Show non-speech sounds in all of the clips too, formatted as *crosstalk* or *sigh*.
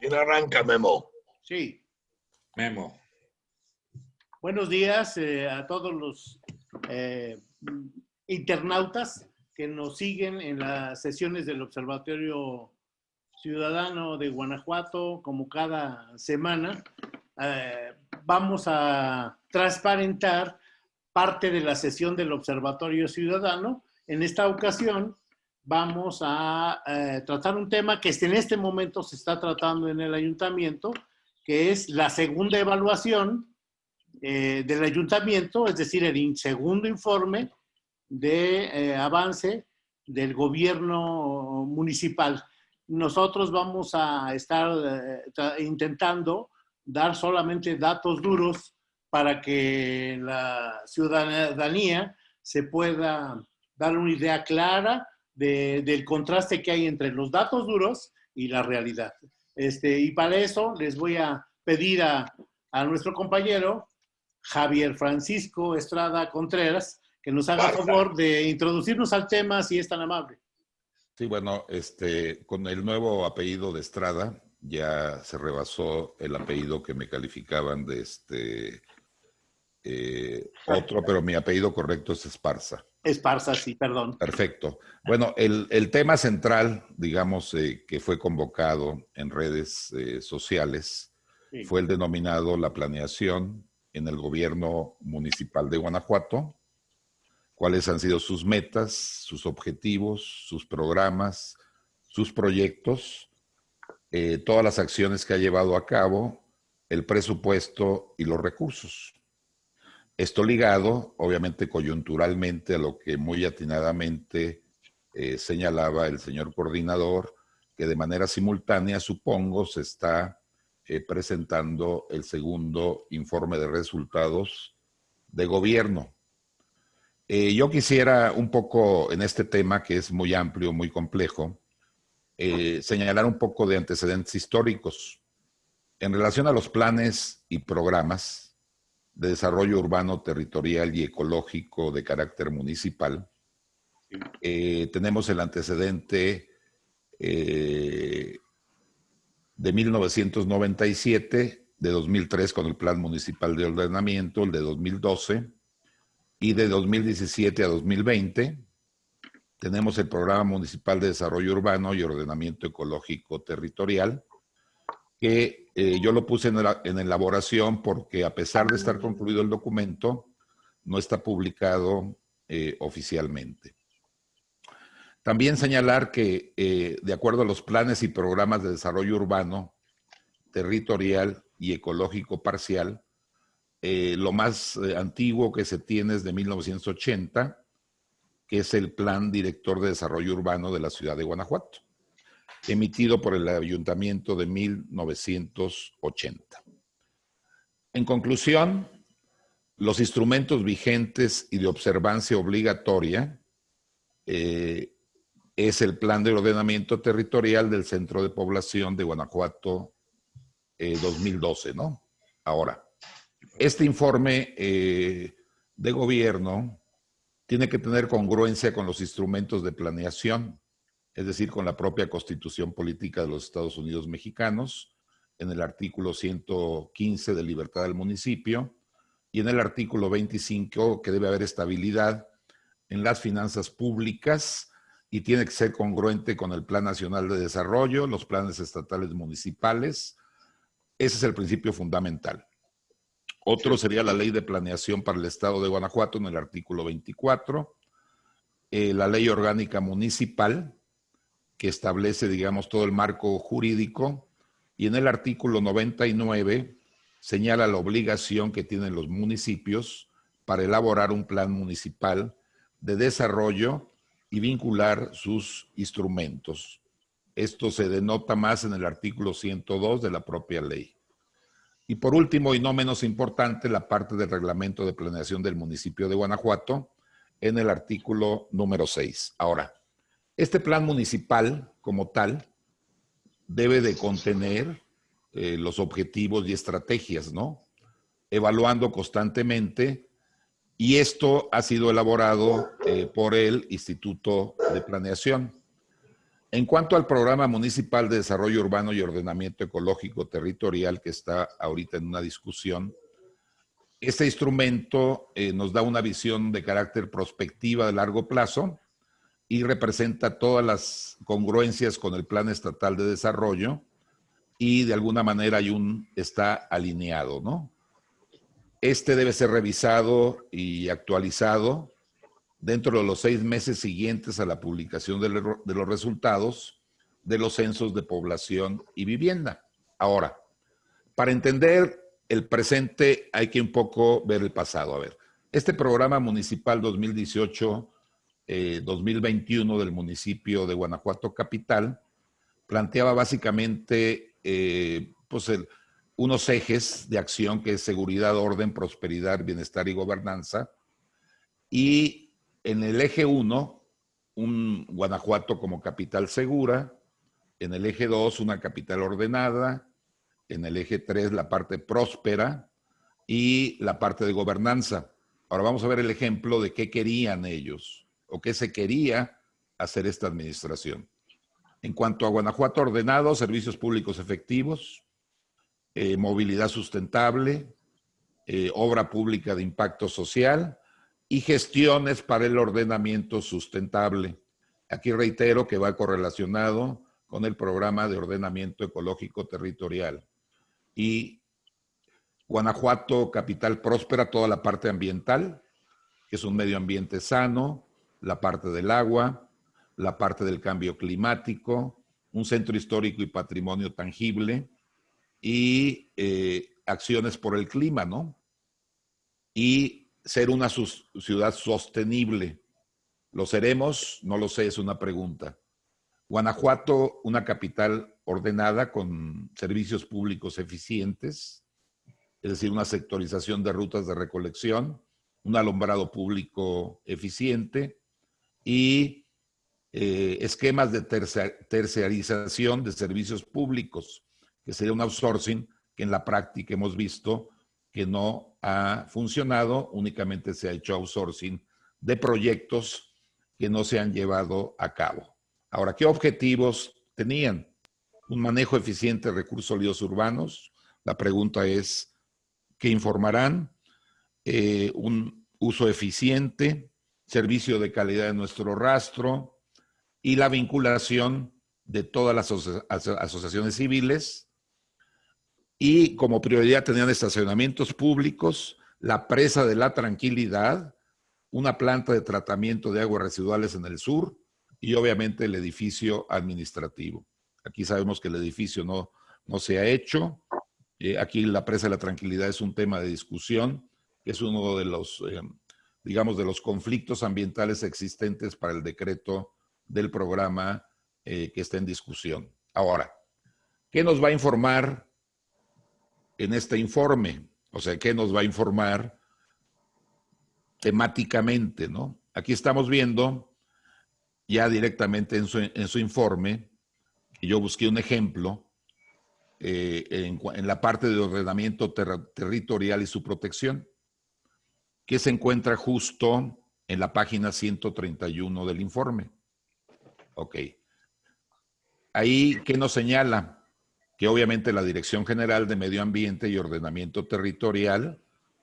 ¿Quién arranca, Memo? Sí. Memo. Buenos días eh, a todos los eh, internautas que nos siguen en las sesiones del Observatorio Ciudadano de Guanajuato, como cada semana. Eh, vamos a transparentar parte de la sesión del Observatorio Ciudadano. En esta ocasión vamos a eh, tratar un tema que en este momento se está tratando en el ayuntamiento, que es la segunda evaluación eh, del ayuntamiento, es decir, el segundo informe de eh, avance del gobierno municipal. Nosotros vamos a estar intentando dar solamente datos duros para que la ciudadanía se pueda dar una idea clara del contraste que hay entre los datos duros y la realidad. Este, y para eso les voy a pedir a, a nuestro compañero Javier Francisco Estrada Contreras que nos haga favor de introducirnos al tema si es tan amable. Sí, bueno, este, con el nuevo apellido de Estrada ya se rebasó el apellido que me calificaban de este eh, otro, pero mi apellido correcto es Esparza. Esparza, sí, perdón. Perfecto. Bueno, el, tema central, digamos, eh, que fue convocado en redes eh, sociales fue el denominado la planeación en el gobierno municipal de Guanajuato, cuáles han sido sus metas, sus objetivos, sus programas, sus proyectos, todas las acciones que ha llevado a cabo, el presupuesto y los recursos. Esto ligado, obviamente, coyunturalmente a lo que muy atinadamente eh, señalaba el señor coordinador, que de manera simultánea, supongo, se está eh, presentando el segundo informe de resultados de gobierno. Eh, yo quisiera un poco en este tema, que es muy amplio, muy complejo, señalar un poco de antecedentes históricos. En relación a los planes y programas, de desarrollo urbano, territorial y ecológico de carácter municipal. Eh, tenemos el antecedente eh, de 1997, de 2003 con el Plan Municipal de Ordenamiento, el de 2012, y de 2017 a 2020 tenemos el Programa Municipal de Desarrollo Urbano y Ordenamiento Ecológico Territorial, que eh, yo lo puse en, elaboración porque a pesar de estar concluido el documento, no está publicado eh, oficialmente. También señalar que eh, de acuerdo a los planes y programas de desarrollo urbano, territorial y ecológico parcial, lo más antiguo que se tiene es de 1980, que es el Plan Director de Desarrollo Urbano de la Ciudad de Guanajuato emitido por el Ayuntamiento de 1980. En conclusión, los instrumentos vigentes y de observancia obligatoria eh, es el Plan de Ordenamiento Territorial del Centro de Población de Guanajuato 2012, eh, ¿no? Ahora, este informe eh, de gobierno tiene que tener congruencia con los instrumentos de planeación es decir, con la propia constitución política de los Estados Unidos mexicanos, en el artículo 115 de libertad del municipio, y en el artículo 25 que debe haber estabilidad en las finanzas públicas y tiene que ser congruente con el Plan Nacional de Desarrollo, los planes estatales municipales. Ese es el principio fundamental. Otro sería la ley de planeación para el Estado de Guanajuato en el artículo 24, eh, la ley orgánica municipal, que establece, digamos, todo el marco jurídico y en el artículo 99 señala la obligación que tienen los municipios para elaborar un plan municipal de desarrollo y vincular sus instrumentos. Esto se denota más en el artículo 102 de la propia ley. Y por último, y no menos importante, la parte del reglamento de planeación del municipio de Guanajuato en el artículo número 6. Ahora, este plan municipal, como tal, debe de contener eh, los objetivos y estrategias, ¿no? Evaluando constantemente, y esto ha sido elaborado eh, por el Instituto de Planeación. En cuanto al programa municipal de desarrollo urbano y ordenamiento ecológico territorial que está ahorita en una discusión, este instrumento eh, nos da una visión de carácter prospectiva de largo plazo y representa todas las congruencias con el Plan Estatal de Desarrollo y de alguna manera hay un, está alineado, ¿no? Este debe ser revisado y actualizado dentro de los seis meses siguientes a la publicación de, los resultados de los censos de población y vivienda. Ahora, para entender el presente hay que un poco ver el pasado. A ver, este programa municipal 2018-2021 eh, del municipio de Guanajuato Capital planteaba básicamente eh, pues unos ejes de acción que es seguridad, orden, prosperidad, bienestar y gobernanza. Y en el eje 1, un Guanajuato como capital segura. En el eje 2, una capital ordenada. En el eje 3, la parte próspera y la parte de gobernanza. Ahora vamos a ver el ejemplo de qué querían ellos o qué se quería hacer esta administración. En cuanto a Guanajuato ordenado, servicios públicos efectivos, eh, movilidad sustentable, eh, obra pública de impacto social, y gestiones para el ordenamiento sustentable. Aquí reitero que va correlacionado con el programa de ordenamiento ecológico territorial. Y Guanajuato, capital próspera, toda la parte ambiental, que es un medio ambiente sano, la parte del agua, la parte del cambio climático, un centro histórico y patrimonio tangible y eh, acciones por el clima, ¿no? Y ser una ciudad sostenible. ¿Lo seremos? No lo sé, es una pregunta. Guanajuato, una capital ordenada con servicios públicos eficientes, es decir, una sectorización de rutas de recolección, un alumbrado público eficiente y eh, esquemas de terciarización de servicios públicos, que sería un outsourcing que en la práctica hemos visto que no ha funcionado, únicamente se ha hecho outsourcing de proyectos que no se han llevado a cabo. Ahora, ¿qué objetivos tenían? Un manejo eficiente de recursos sólidos urbanos. La pregunta es, ¿qué informarán? Eh, un uso eficiente, servicio de calidad de nuestro rastro y la vinculación de todas las asociaciones civiles y como prioridad tenían estacionamientos públicos, la presa de la tranquilidad, una planta de tratamiento de aguas residuales en el sur y obviamente el edificio administrativo. Aquí sabemos que el edificio no, no se ha hecho. Eh, aquí la presa de la tranquilidad es un tema de discusión, que es uno de los, eh, digamos, de los conflictos ambientales existentes para el decreto del programa eh, que está en discusión. Ahora, ¿qué nos va a informar en este informe. O sea, ¿qué nos va a informar temáticamente? ¿no? Aquí estamos viendo ya directamente en su, informe, y yo busqué un ejemplo eh, en, la parte de ordenamiento territorial y su protección, que se encuentra justo en la página 131 del informe. Ok. Ahí, ¿qué nos señala? que obviamente la Dirección General de Medio Ambiente y Ordenamiento Territorial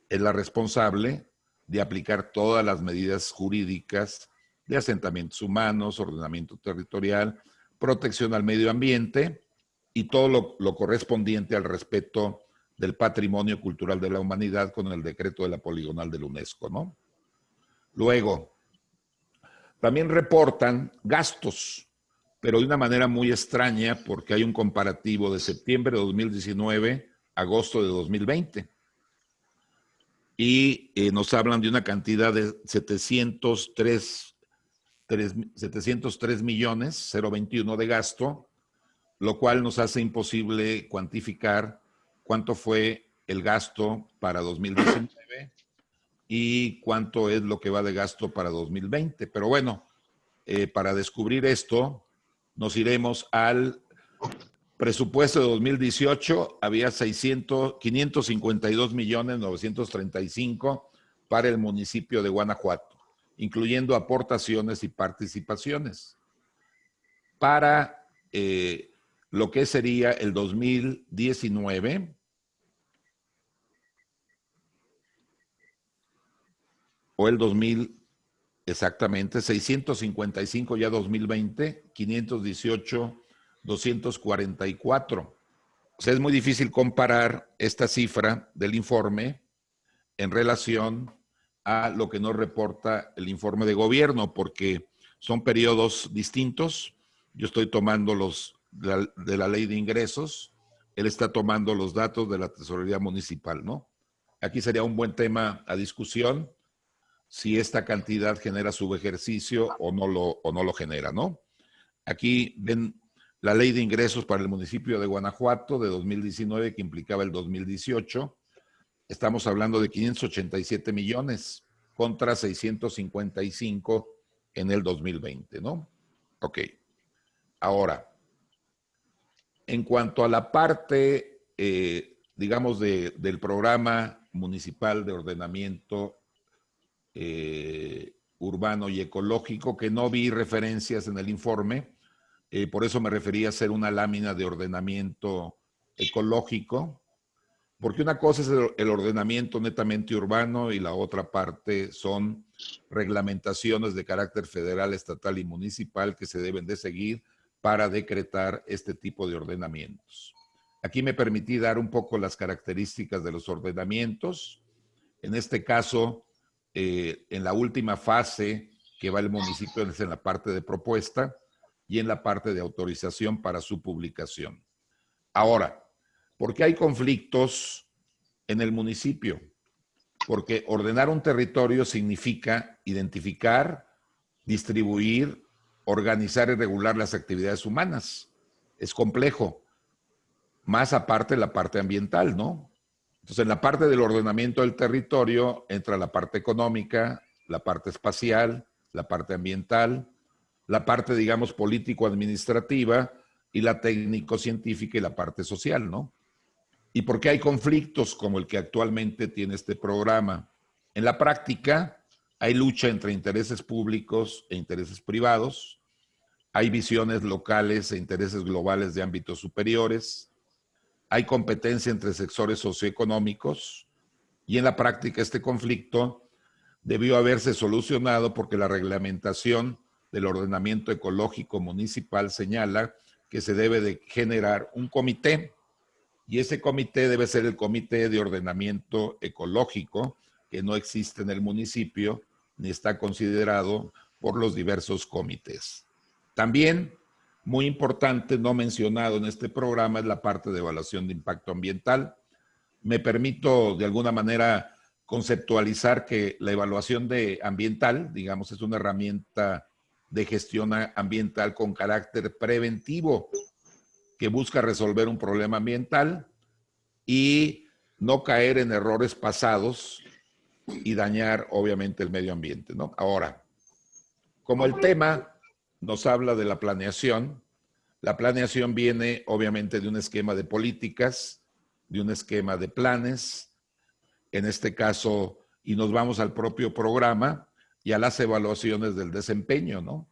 es la responsable de aplicar todas las medidas jurídicas de asentamientos humanos, ordenamiento territorial, protección al medio ambiente y todo lo, correspondiente al respeto del patrimonio cultural de la humanidad con el decreto de la poligonal de la UNESCO, ¿no? Luego, también reportan gastos pero de una manera muy extraña porque hay un comparativo de septiembre de 2019 a agosto de 2020. Y eh, nos hablan de una cantidad de 703, 703 millones, 021 de gasto, lo cual nos hace imposible cuantificar cuánto fue el gasto para 2019 y cuánto es lo que va de gasto para 2020. Pero bueno, eh, para descubrir esto, nos iremos al presupuesto de 2018, había 600, 552 millones 935 para el municipio de Guanajuato, incluyendo aportaciones y participaciones. para eh, lo que sería el 2019. O el 2000, exactamente, 655 ya 2020, 518, 244. O sea, es muy difícil comparar esta cifra del informe en relación a lo que nos reporta el informe de gobierno, porque son periodos distintos. Yo estoy tomando los de la, ley de ingresos, él está tomando los datos de la tesorería municipal, ¿no? Aquí sería un buen tema a discusión si esta cantidad genera subejercicio o no lo, o no lo genera, ¿no? Aquí ven la ley de ingresos para el municipio de Guanajuato de 2019 que implicaba el 2018. Estamos hablando de 587 millones contra 655 en el 2020, ¿no? Ok. Ahora, en cuanto a la parte, eh, digamos, del programa municipal de ordenamiento eh, urbano y ecológico, que no vi referencias en el informe, eh, por eso me refería a hacer una lámina de ordenamiento ecológico, porque una cosa es el ordenamiento netamente urbano y la otra parte son reglamentaciones de carácter federal, estatal y municipal que se deben de seguir para decretar este tipo de ordenamientos. Aquí me permití dar un poco las características de los ordenamientos. En este caso, eh, en la última fase que va el municipio es en la parte de propuesta, y en la parte de autorización para su publicación. Ahora, ¿por qué hay conflictos en el municipio? Porque ordenar un territorio significa identificar, distribuir, organizar y regular las actividades humanas. Es complejo. Más aparte la parte ambiental, ¿no? Entonces, en la parte del ordenamiento del territorio entra la parte económica, la parte espacial, la parte ambiental, la parte, digamos, político-administrativa y la técnico-científica y la parte social, ¿no? ¿Y por qué hay conflictos como el que actualmente tiene este programa? En la práctica hay lucha entre intereses públicos e intereses privados, hay visiones locales e intereses globales de ámbitos superiores, hay competencia entre sectores socioeconómicos. Y en la práctica este conflicto debió haberse solucionado porque la reglamentación del ordenamiento ecológico municipal señala que se debe de generar un comité. Y ese comité debe ser el comité de ordenamiento ecológico que no existe en el municipio ni está considerado por los diversos comités. También, muy importante, no mencionado en este programa, es la parte de evaluación de impacto ambiental. Me permito de alguna manera conceptualizar que la evaluación de ambiental, digamos, es una herramienta de gestión ambiental con carácter preventivo que busca resolver un problema ambiental y no caer en errores pasados y dañar obviamente el medio ambiente. ¿no? Ahora, como el tema nos habla de la planeación, la planeación viene obviamente de un esquema de políticas, de un esquema de planes, en este caso, y nos vamos al propio programa, y a las evaluaciones del desempeño, ¿no?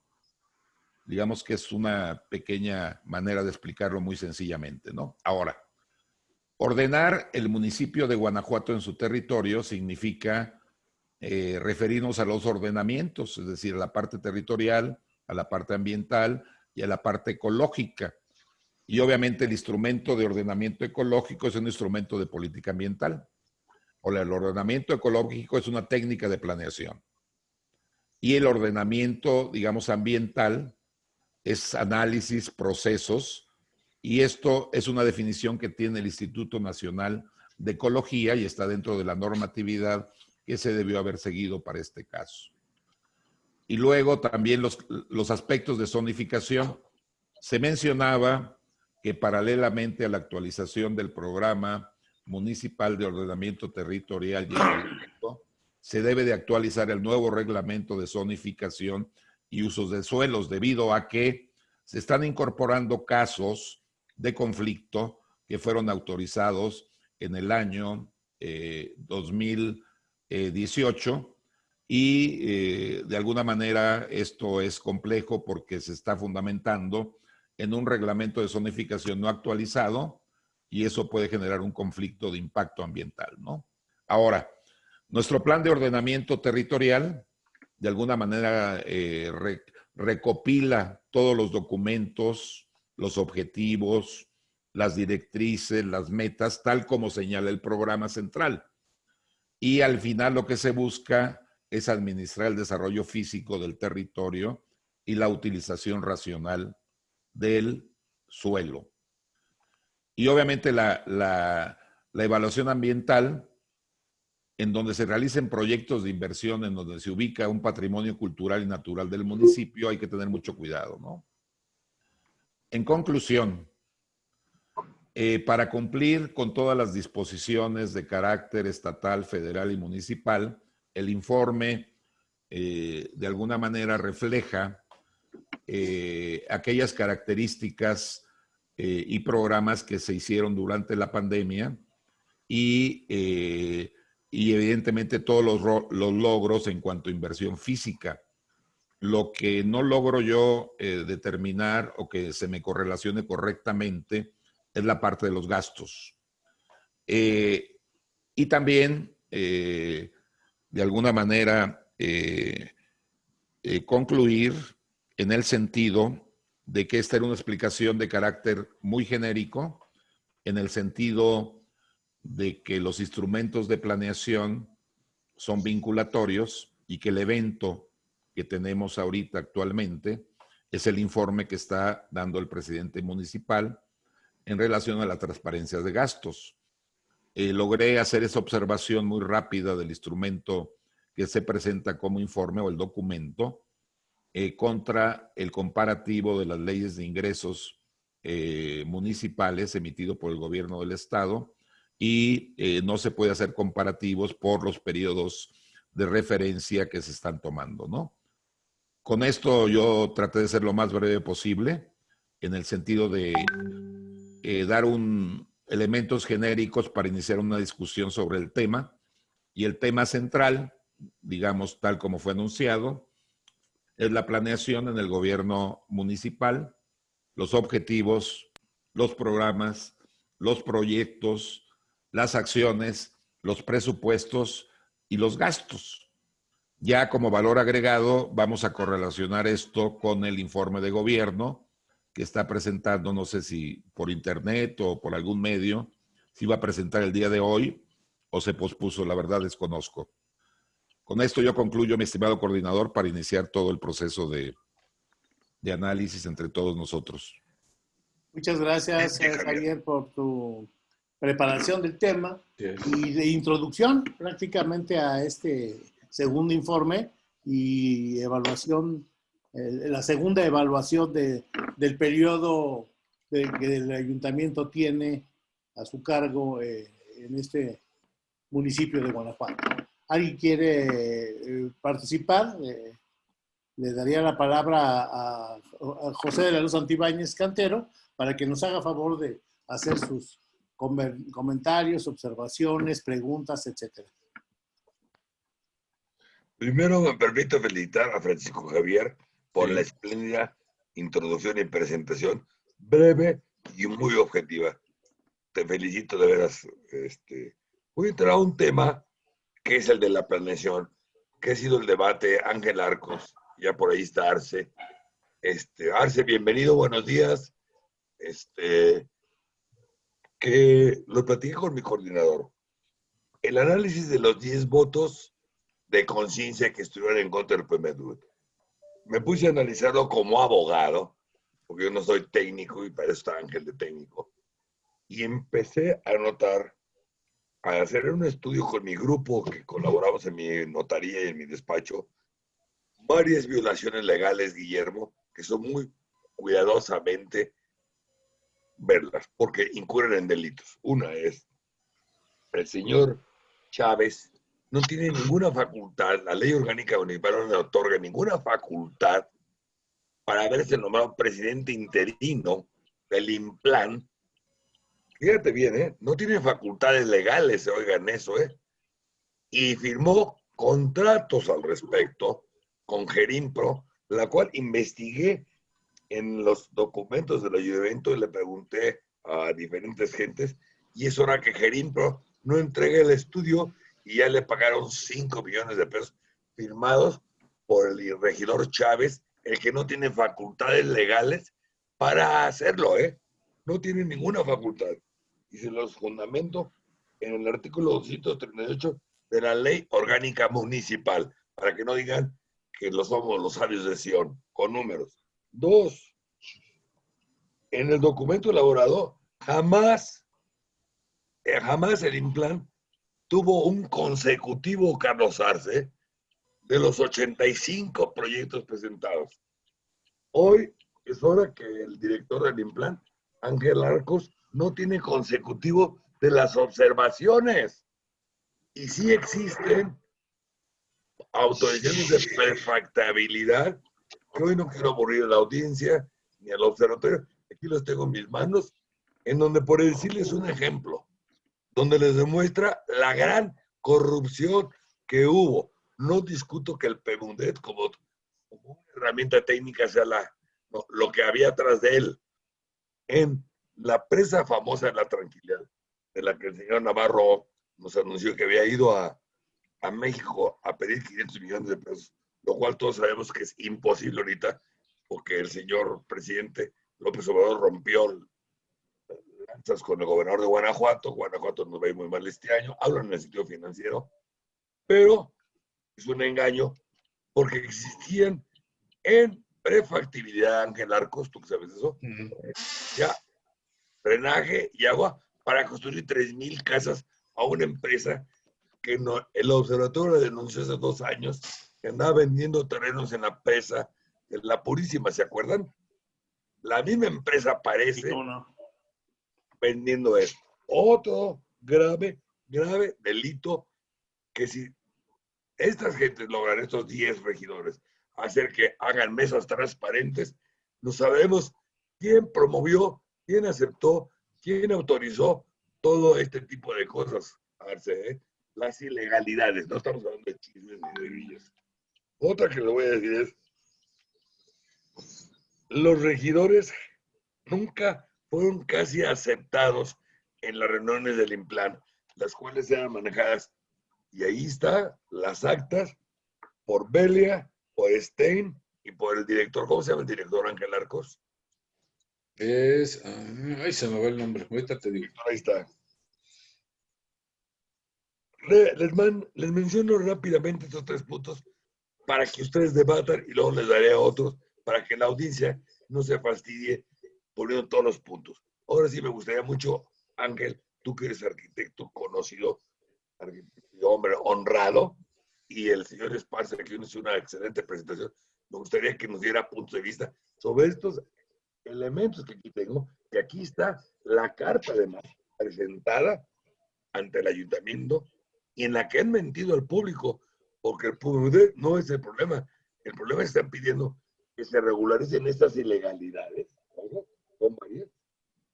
Digamos que es una pequeña manera de explicarlo muy sencillamente, ¿no? Ahora, ordenar el municipio de Guanajuato en su territorio significa eh, referirnos a los ordenamientos, es decir, a la parte territorial, a la parte ambiental y a la parte ecológica. Y obviamente el instrumento de ordenamiento ecológico es un instrumento de política ambiental. O el ordenamiento ecológico es una técnica de planeación y el ordenamiento, digamos, ambiental es análisis, procesos, y esto es una definición que tiene el Instituto Nacional de Ecología y está dentro de la normatividad que se debió haber seguido para este caso. Y luego también los, los aspectos de zonificación. Se mencionaba que paralelamente a la actualización del programa municipal de ordenamiento territorial y se debe de actualizar el nuevo reglamento de zonificación y usos de suelos debido a que se están incorporando casos de conflicto que fueron autorizados en el año 2018 eh, y eh, de alguna manera esto es complejo porque se está fundamentando en un reglamento de zonificación no actualizado y eso puede generar un conflicto de impacto ambiental, ¿no? Ahora, nuestro plan de ordenamiento territorial de alguna manera eh, recopila todos los documentos, los objetivos, las directrices, las metas, tal como señala el programa central. Y al final lo que se busca es administrar el desarrollo físico del territorio y la utilización racional del suelo. Y obviamente la, la, evaluación ambiental, en donde se realicen proyectos de inversión, en donde se ubica un patrimonio cultural y natural del municipio, hay que tener mucho cuidado, ¿no? En conclusión, eh, para cumplir con todas las disposiciones de carácter estatal, federal y municipal, el informe eh, de alguna manera refleja eh, aquellas características y programas que se hicieron durante la pandemia y, evidentemente todos los, los, logros en cuanto a inversión física. Lo que no logro yo determinar o que se me correlacione correctamente es la parte de los gastos. Eh, y también, eh, de alguna manera, eh, concluir en el sentido de que esta era una explicación de carácter muy genérico, en el sentido de que los instrumentos de planeación son vinculatorios y que el evento que tenemos ahorita actualmente es el informe que está dando el presidente municipal en relación a la transparencia de gastos. Eh, logré hacer esa observación muy rápida del instrumento que se presenta como informe o el documento eh, contra el comparativo de las leyes de ingresos eh, municipales emitido por el gobierno del estado y no se puede hacer comparativos por los periodos de referencia que se están tomando, ¿no? Con esto yo traté de ser lo más breve posible en el sentido de dar un, elementos genéricos para iniciar una discusión sobre el tema. Y el tema central, digamos tal como fue anunciado, es la planeación en el gobierno municipal, los objetivos, los programas, los proyectos, las acciones, los presupuestos y los gastos. Ya como valor agregado vamos a correlacionar esto con el informe de gobierno que está presentando, no sé si por internet o por algún medio, si va a presentar el día de hoy o se pospuso, la verdad desconozco. Con esto yo concluyo, mi estimado coordinador, para iniciar todo el proceso de, análisis entre todos nosotros. Muchas gracias, Javier, por tu preparación del tema y de introducción prácticamente a este segundo informe y evaluación la segunda evaluación de, del periodo que el ayuntamiento tiene a su cargo eh, en este municipio de Guanajuato. ¿Alguien quiere eh, participar? Eh, le daría la palabra a, José de la Luz Antibáñez Cantero para que nos haga favor de hacer sus comentarios, observaciones, preguntas, etcétera. Primero me permito felicitar a Francisco Javier por la espléndida introducción y presentación, breve y muy objetiva. Te felicito de veras. Este, voy a entrar a un tema que es el de la planeación, que ha sido el debate Ángel Arcos, ya por ahí está Arce. Este, Arce, bienvenido, buenos días. Este, que lo platiqué con mi coordinador. El análisis de los 10 votos de conciencia que estuvieron en contra del PMDU me puse a analizarlo como abogado, porque yo no soy técnico y para eso está Ángel de técnico, y empecé a notar, a hacer un estudio con mi grupo que colaboramos en mi notaría y en mi despacho, varias violaciones legales, Guillermo, que son muy cuidadosamente verlas, porque incurren en delitos. Una es, el señor Chávez no tiene ninguna facultad, la ley orgánica municipal no le otorga ninguna facultad para haberse nombrado presidente interino del IMPLAN. Fíjate bien, ¿eh? No tiene facultades legales, oigan eso, ¿eh? Y firmó contratos al respecto con Gerimpro, la cual investigué en los documentos del ayuntamiento y le pregunté a diferentes gentes y es hora que Gerimpro no entregue el estudio y ya le pagaron 5 millones de pesos firmados por el regidor Chávez, el que no tiene facultades legales para hacerlo, ¿eh? No tiene ninguna facultad. Y se los fundamento en el artículo 238 de la Ley Orgánica Municipal, para que no digan que lo somos los sabios de Sion, con números. Dos, en el documento elaborado, jamás, eh, jamás el Implan tuvo un consecutivo Carlos Arce de los 85 proyectos presentados. Hoy es hora que el director del Implan, Ángel Arcos, no tiene consecutivo de las observaciones. Y sí existen autorizaciones de perfectabilidad, que hoy no quiero aburrir a la audiencia ni al observatorio, aquí los tengo en mis manos, en donde por decirles un ejemplo, donde les demuestra la gran corrupción que hubo. No discuto que el PEMUNDET como, una herramienta técnica sea la, lo que había atrás de él. En la presa famosa de la tranquilidad, de la que el señor Navarro nos anunció que había ido a, a México a pedir 500 millones de pesos, lo cual todos sabemos que es imposible ahorita, porque el señor presidente López Obrador rompió lanzas con el gobernador de Guanajuato. Guanajuato nos va a ir muy mal este año. Hablan en el sentido financiero, pero es un engaño porque existían en prefactibilidad, Ángel Arcos, tú que sabes eso, ya drenaje y agua para construir 3.000 casas a una empresa que no, el observatorio denunció hace dos años que andaba vendiendo terrenos en la presa, en la Purísima, ¿se acuerdan? La misma empresa aparece vendiendo esto. Otro grave, grave delito que si estas gentes logran, estos 10 regidores, hacer que hagan mesas transparentes, no sabemos quién promovió, quién aceptó, quién autorizó todo este tipo de cosas. ¿eh? las ilegalidades, no estamos hablando de chismes ni de villas. Otra que le voy a decir es, los regidores nunca fueron casi aceptados en las reuniones del Implan, las cuales eran manejadas, y ahí está, las actas, por Belia, por Stein y por el director, ¿cómo se llama el director Ángel Arcos? Es, ah, ahí se me va el nombre, ahorita te digo. Ahí está les, les menciono rápidamente estos tres puntos para que ustedes debatan y luego les daré a otros para que la audiencia no se fastidie poniendo todos los puntos. Ahora sí me gustaría mucho, Ángel, tú que eres arquitecto conocido, hombre honrado, y el señor Esparza, que hizo una excelente presentación, me gustaría que nos diera puntos de vista sobre estos elementos que aquí tengo, que aquí está la carta además presentada ante el ayuntamiento y en la que han mentido al público, porque el público no es el problema. El problema es que están pidiendo que se regularicen estas ilegalidades,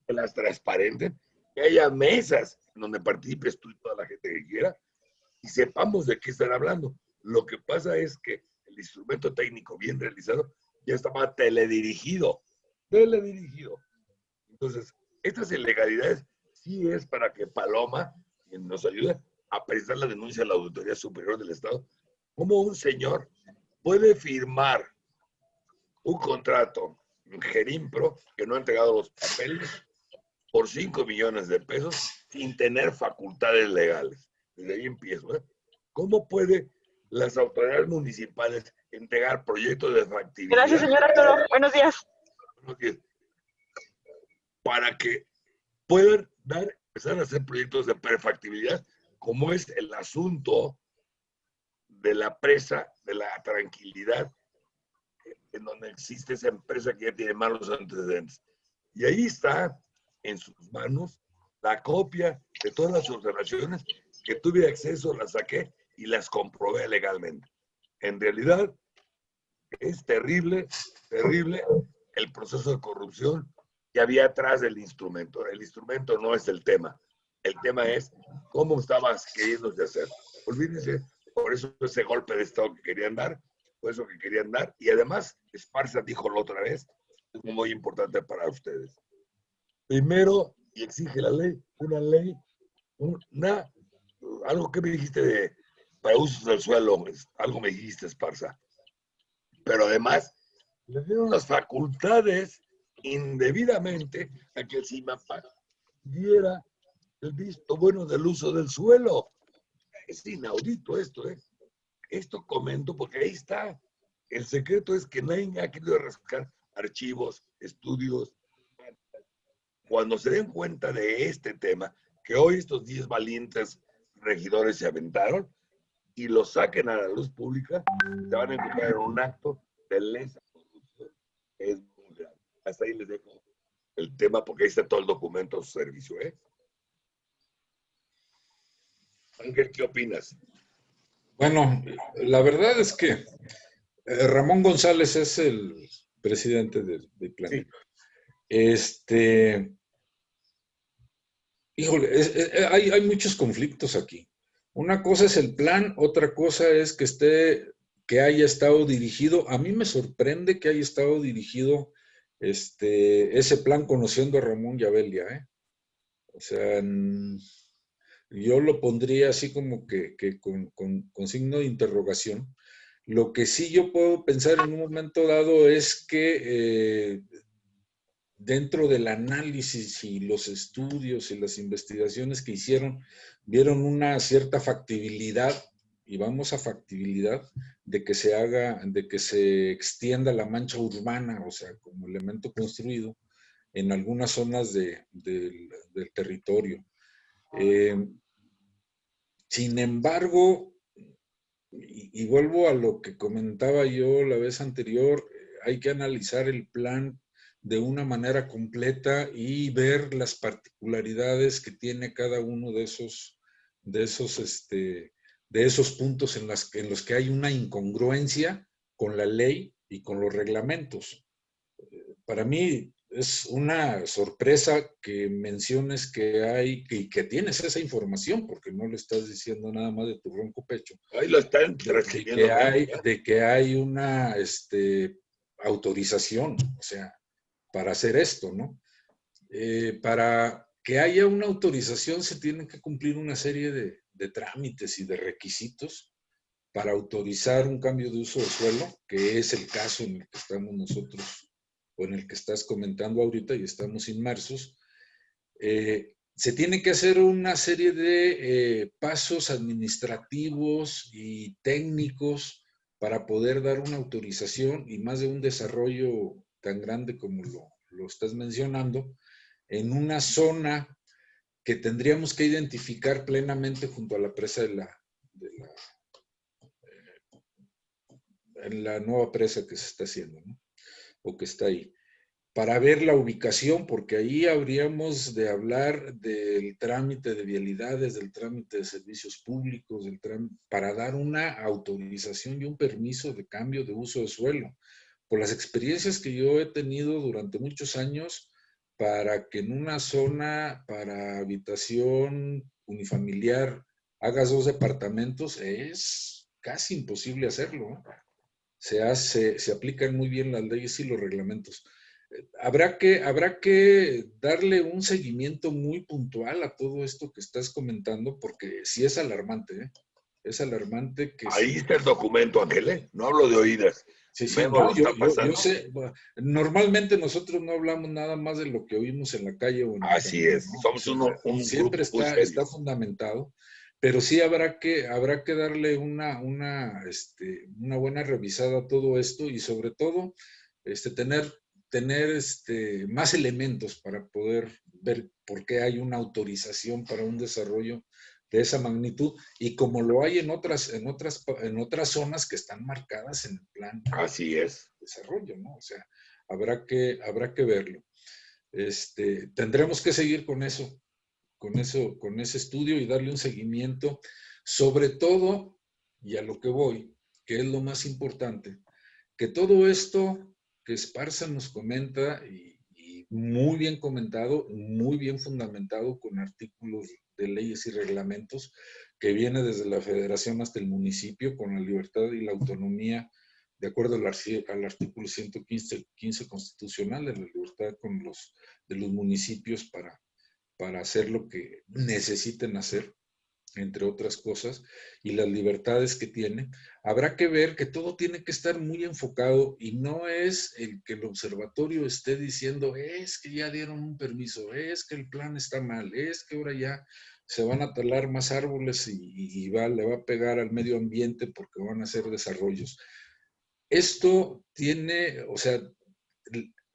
que las transparenten, que haya mesas donde participes tú y toda la gente que quiera, y sepamos de qué están hablando. Lo que pasa es que el instrumento técnico bien realizado ya estaba teledirigido, teledirigido. Entonces, estas ilegalidades sí es para que Paloma, nos ayude, a presentar la denuncia a la Auditoría Superior del Estado, ¿cómo un señor puede firmar un contrato en Gerimpro que no ha entregado los papeles por 5 millones de pesos sin tener facultades legales? Desde ahí empiezo. ¿eh? ¿Cómo puede las autoridades municipales entregar proyectos de factibilidad? Gracias, señor Arturo. Buenos días. Buenos días. Para que puedan dar, empezar a hacer proyectos de perfectibilidad como es el asunto de la presa, de la tranquilidad, en donde existe esa empresa que ya tiene malos antecedentes. Y ahí está en sus manos la copia de todas las observaciones que tuve acceso, las saqué y las comprobé legalmente. En realidad, es terrible, terrible el proceso de corrupción que había atrás del instrumento. El instrumento no es el tema. El tema es cómo estabas queriendo hacer. Olvídense, por eso ese golpe de Estado que querían dar, por eso que querían dar. Y además, Esparza dijo la otra vez, es muy importante para ustedes. Primero, y exige la ley, una ley, una, algo que me dijiste de, para usos del suelo, algo me dijiste, Esparza. Pero además, le dieron las facultades indebidamente a que el CIMAPAC diera el visto bueno del uso del suelo. Es inaudito esto, ¿eh? Esto comento porque ahí está. El secreto es que nadie ha querido rascar archivos, estudios. Cuando se den cuenta de este tema, que hoy estos 10 valientes regidores se aventaron y lo saquen a la luz pública, se van a encontrar en un acto de lesa corrupción. Es muy. Hasta ahí les dejo el tema porque ahí está todo el documento a su servicio. ¿eh? Ángel, ¿qué opinas? Bueno, la verdad es que eh, Ramón González es el presidente del, plan. Este, híjole, hay, hay muchos conflictos aquí. Una cosa es el plan, otra cosa es que esté, que haya estado dirigido. A mí me sorprende que haya estado dirigido este, ese plan conociendo a Ramón Yabelia, ¿eh? O sea, yo lo pondría así como que, con, signo de interrogación. Lo que sí yo puedo pensar en un momento dado es que eh, dentro del análisis y los estudios y las investigaciones que hicieron, vieron una cierta factibilidad, y vamos a factibilidad, de que se haga, de que se extienda la mancha urbana, o sea, como elemento construido, en algunas zonas del territorio. Eh, sin embargo, y, vuelvo a lo que comentaba yo la vez anterior, hay que analizar el plan de una manera completa y ver las particularidades que tiene cada uno de esos, de esos, este, de esos puntos en, las, en los que hay una incongruencia con la ley y con los reglamentos. Para mí, es una sorpresa que menciones que hay, que, que tienes esa información, porque no le estás diciendo nada más de tu ronco pecho. Ahí lo están de que hay, de que hay una este, autorización, o sea, para hacer esto, ¿no? Eh, para que haya una autorización se tienen que cumplir una serie de, de trámites y de requisitos para autorizar un cambio de uso de suelo, que es el caso en el que estamos nosotros o en el que estás comentando ahorita y estamos inmersos, eh, se tiene que hacer una serie de eh, pasos administrativos y técnicos para poder dar una autorización y más de un desarrollo tan grande como lo, estás mencionando, en una zona que tendríamos que identificar plenamente junto a la presa de la, eh, la nueva presa que se está haciendo, ¿no? O que está ahí, para ver la ubicación, porque ahí habríamos de hablar del trámite de vialidades, del trámite de servicios públicos, del para dar una autorización y un permiso de cambio de uso de suelo. Por las experiencias que yo he tenido durante muchos años, para que en una zona para habitación unifamiliar hagas dos departamentos, es casi imposible hacerlo. Se, hace, se aplican muy bien las leyes y los reglamentos habrá que, habrá que darle un seguimiento muy puntual a todo esto que estás comentando, porque sí es alarmante, ¿eh? Es alarmante que... Ahí está el documento, Ángel, ¿eh? No hablo de oídas. Sí, sí, yo, sé, normalmente nosotros no hablamos nada más de lo que oímos en la calle o en Así es, somos uno, un Siempre está, está fundamentado, pero sí habrá que, habrá que darle una, una, este, una buena revisada a todo esto y sobre todo este, tener tener este, más elementos para poder ver por qué hay una autorización para un desarrollo de esa magnitud y como lo hay en otras, en otras, en otras zonas que están marcadas en el plan Así es. de desarrollo, ¿no? O sea, habrá que, habrá que verlo. Este, tendremos que seguir con eso, con eso, con ese estudio y darle un seguimiento, sobre todo, y a lo que voy, que es lo más importante, que todo esto que Esparza nos comenta y, muy bien comentado, muy bien fundamentado con artículos de leyes y reglamentos que viene desde la federación hasta el municipio con la libertad y la autonomía de acuerdo al, artículo 115 15 constitucional de la libertad con los, de los municipios para, para hacer lo que necesiten hacer entre otras cosas, y las libertades que tiene, habrá que ver que todo tiene que estar muy enfocado y no es el que el observatorio esté diciendo, es que ya dieron un permiso, es que el plan está mal, es que ahora ya se van a talar más árboles y, le va a pegar al medio ambiente porque van a hacer desarrollos. Esto tiene, o sea,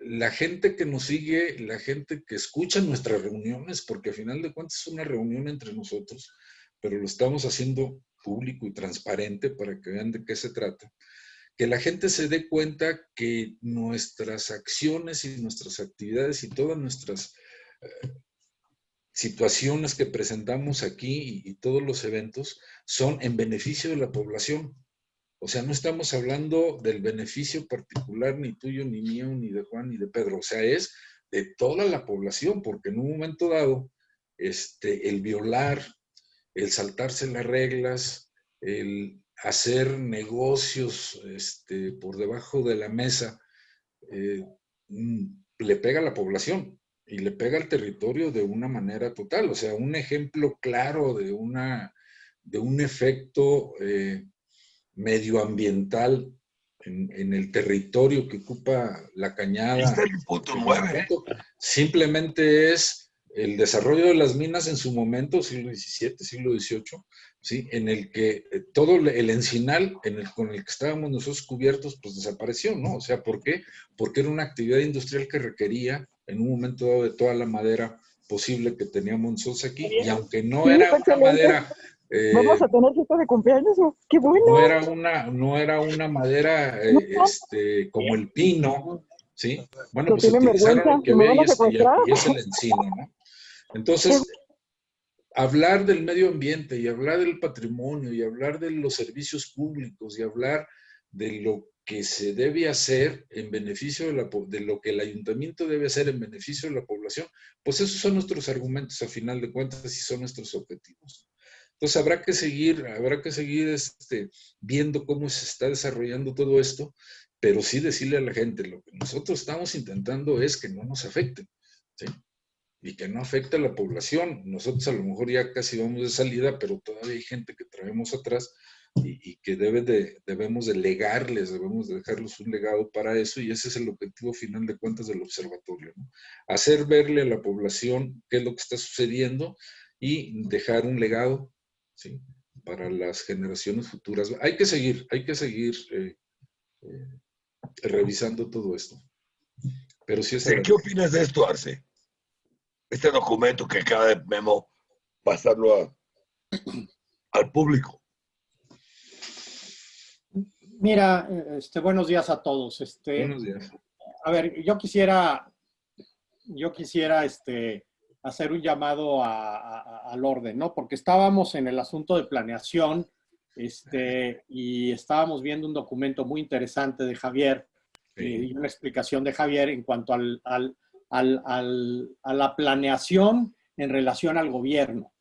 la gente que nos sigue, la gente que escucha nuestras reuniones, porque al final de cuentas es una reunión entre nosotros, pero lo estamos haciendo público y transparente para que vean de qué se trata. Que la gente se dé cuenta que nuestras acciones y nuestras actividades y todas nuestras eh, situaciones que presentamos aquí y, todos los eventos son en beneficio de la población. O sea, no estamos hablando del beneficio particular ni tuyo, ni mío, ni de Juan, ni de Pedro. O sea, es de toda la población, porque en un momento dado, este, el violar el saltarse las reglas, el hacer negocios este, por debajo de la mesa, eh, mm, le pega a la población y le pega al territorio de una manera total. O sea, un ejemplo claro de, una, de un efecto eh, medioambiental en, el territorio que ocupa la cañada. Simplemente es el desarrollo de las minas en su momento, siglo XVII, siglo XVIII, ¿sí? en el que eh, todo el encinal en el, con el que estábamos nosotros cubiertos, pues desapareció, ¿no? O sea, ¿por qué? Porque era una actividad industrial que requería en un momento dado de toda la madera posible que teníamos nosotros aquí, y aunque no era una madera... Eh, ¿Vamos a tener fiesta de cumpleaños? ¡Qué bueno! No era una, no era una madera eh, este, como el pino, ¿sí? Bueno, pues utilizaron lo que y es el encino, ¿no? Entonces, hablar del medio ambiente y hablar del patrimonio y hablar de los servicios públicos y hablar de lo que se debe hacer en beneficio de, la, de lo que el ayuntamiento debe hacer en beneficio de la población, pues esos son nuestros argumentos a final de cuentas y son nuestros objetivos. Entonces habrá que seguir, habrá que seguir este, viendo cómo se está desarrollando todo esto, pero sí decirle a la gente, lo que nosotros estamos intentando es que no nos afecte. ¿sí? y que no afecta a la población. Nosotros a lo mejor ya casi vamos de salida, pero todavía hay gente que traemos atrás y, que debe de, debemos de legarles, debemos de dejarles un legado para eso y ese es el objetivo final de cuentas del observatorio. Hacer verle a la población qué es lo que está sucediendo y dejar un legado ¿sí? para las generaciones futuras. Hay que seguir, hay que seguir eh, eh, revisando todo esto. Pero sí ¿Qué opinas de esto, Arce? este documento que acaba de Memo pasarlo *clears throat* al público. Mira, este, buenos días a todos. Este, buenos días. A ver, yo quisiera, yo quisiera este, hacer un llamado al orden, ¿no? Porque estábamos en el asunto de planeación este, y estábamos viendo un documento muy interesante de Javier y una explicación de Javier en cuanto al, a la planeación en relación al gobierno.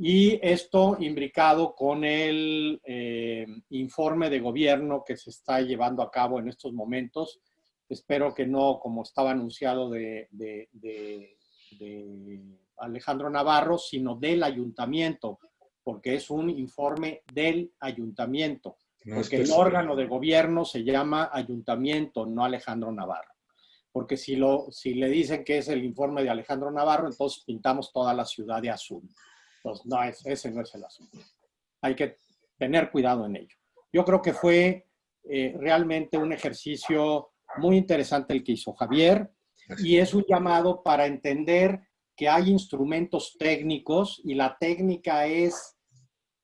Y esto imbricado con el eh, informe de gobierno que se está llevando a cabo en estos momentos. Espero que no, como estaba anunciado de, Alejandro Navarro, sino del ayuntamiento, porque es un informe del ayuntamiento. porque el órgano de gobierno se llama ayuntamiento, no Alejandro Navarro porque si, lo, si le dicen que es el informe de Alejandro Navarro, entonces pintamos toda la ciudad de azul. Entonces, no, ese no es el asunto. Hay que tener cuidado en ello. Yo creo que fue eh, realmente un ejercicio muy interesante el que hizo Javier y es un llamado para entender que hay instrumentos técnicos y la técnica es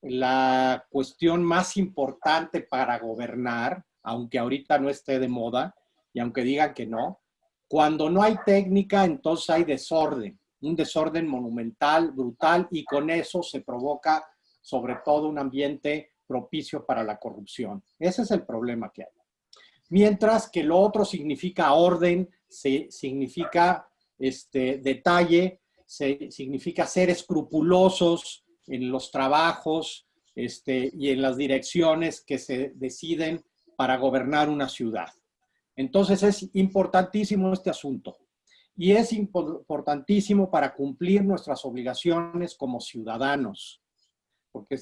la cuestión más importante para gobernar, aunque ahorita no esté de moda y aunque digan que no, cuando no hay técnica, entonces hay desorden, un desorden monumental, brutal, y con eso se provoca sobre todo un ambiente propicio para la corrupción. Ese es el problema que hay. Mientras que lo otro significa orden, significa este, detalle, significa ser escrupulosos en los trabajos este, y en las direcciones que se deciden para gobernar una ciudad. Entonces es importantísimo este asunto y es importantísimo para cumplir nuestras obligaciones como ciudadanos, porque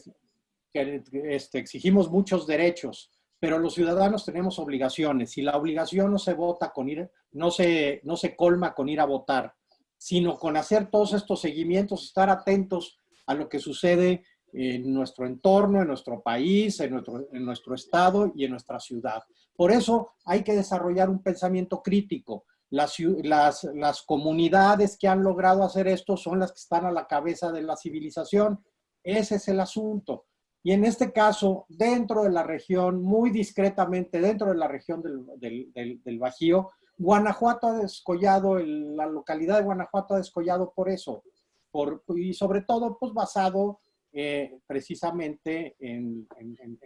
este, exigimos muchos derechos, pero los ciudadanos tenemos obligaciones y la obligación no se vota con ir, no se, no se colma con ir a votar, sino con hacer todos estos seguimientos, estar atentos a lo que sucede en nuestro entorno, en nuestro país, en nuestro, en nuestro estado y en nuestra ciudad. Por eso hay que desarrollar un pensamiento crítico. Las, las, las comunidades que han logrado hacer esto son las que están a la cabeza de la civilización. Ese es el asunto. Y en este caso, dentro de la región, muy discretamente, dentro de la región del, del, del, Bajío, Guanajuato ha descollado, la localidad de Guanajuato ha descollado por eso. Por, y sobre todo, pues basado eh, precisamente en,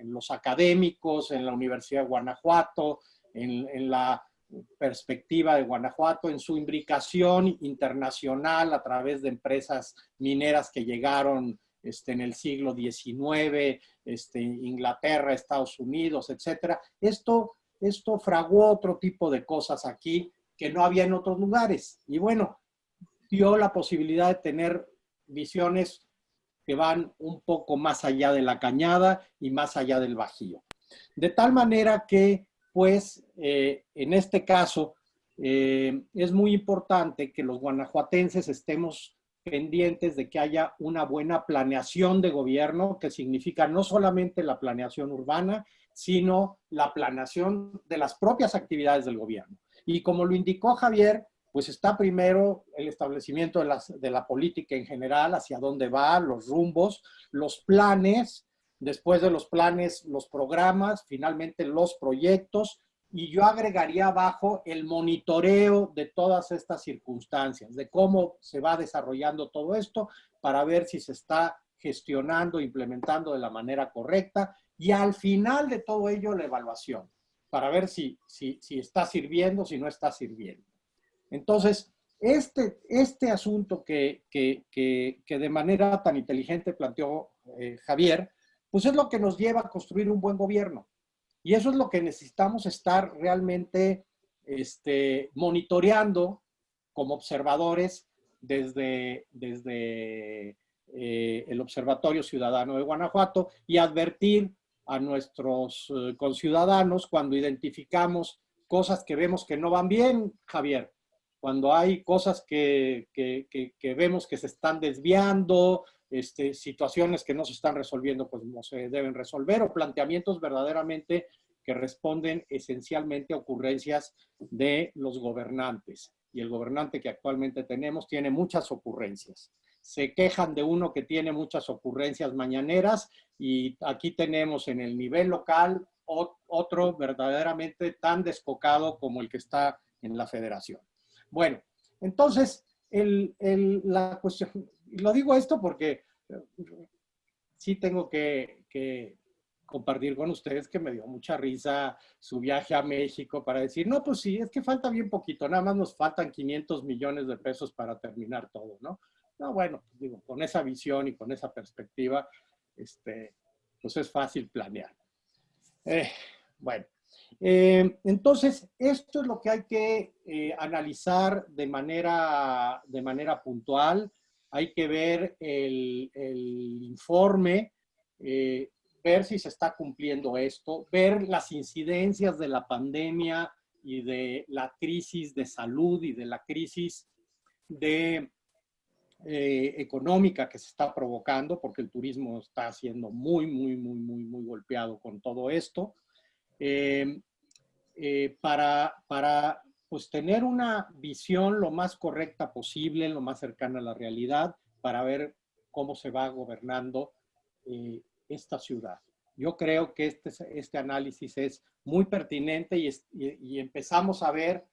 los académicos, en la Universidad de Guanajuato, en, la perspectiva de Guanajuato, en su imbricación internacional a través de empresas mineras que llegaron este, en el siglo XIX, este, Inglaterra, Estados Unidos, etc. Esto, esto fraguó otro tipo de cosas aquí que no había en otros lugares. Y bueno, dio la posibilidad de tener visiones que van un poco más allá de la cañada y más allá del bajío. De tal manera que, pues, eh, en este caso, eh, es muy importante que los guanajuatenses estemos pendientes de que haya una buena planeación de gobierno, que significa no solamente la planeación urbana, sino la planeación de las propias actividades del gobierno. Y como lo indicó Javier, pues está primero el establecimiento de, la política en general, hacia dónde va, los rumbos, los planes, después de los planes, los programas, finalmente los proyectos, y yo agregaría abajo el monitoreo de todas estas circunstancias, de cómo se va desarrollando todo esto para ver si se está gestionando, implementando de la manera correcta, y al final de todo ello la evaluación, para ver si, si, si está sirviendo, si no está sirviendo. Entonces, este, este asunto que, de manera tan inteligente planteó eh, Javier, pues es lo que nos lleva a construir un buen gobierno. Y eso es lo que necesitamos estar realmente este, monitoreando como observadores desde, eh, el Observatorio Ciudadano de Guanajuato y advertir a nuestros eh, conciudadanos cuando identificamos cosas que vemos que no van bien, Javier. Cuando hay cosas que, vemos que se están desviando, este, situaciones que no se están resolviendo, pues no se deben resolver, o planteamientos verdaderamente que responden esencialmente a ocurrencias de los gobernantes. Y el gobernante que actualmente tenemos tiene muchas ocurrencias. Se quejan de uno que tiene muchas ocurrencias mañaneras y aquí tenemos en el nivel local otro verdaderamente tan descocado como el que está en la federación. Bueno, entonces, la cuestión, lo digo esto porque eh, sí tengo que, compartir con ustedes que me dio mucha risa su viaje a México para decir, no, pues sí, es que falta bien poquito, nada más nos faltan 500 millones de pesos para terminar todo, ¿no? No, bueno, pues digo, con esa visión y con esa perspectiva, este, pues es fácil planear. Eh, bueno, eh, entonces, esto es lo que hay que analizar de manera, de manera puntual. Hay que ver el, informe, eh, ver si se está cumpliendo esto, ver las incidencias de la pandemia y de la crisis de salud y de la crisis de, económica que se está provocando, porque el turismo está siendo muy, muy, muy, muy, muy golpeado con todo esto. Eh, eh, para, para pues, tener una visión lo más correcta posible, lo más cercana a la realidad, para ver cómo se va gobernando eh, esta ciudad. Yo creo que este, este análisis es muy pertinente y, empezamos a ver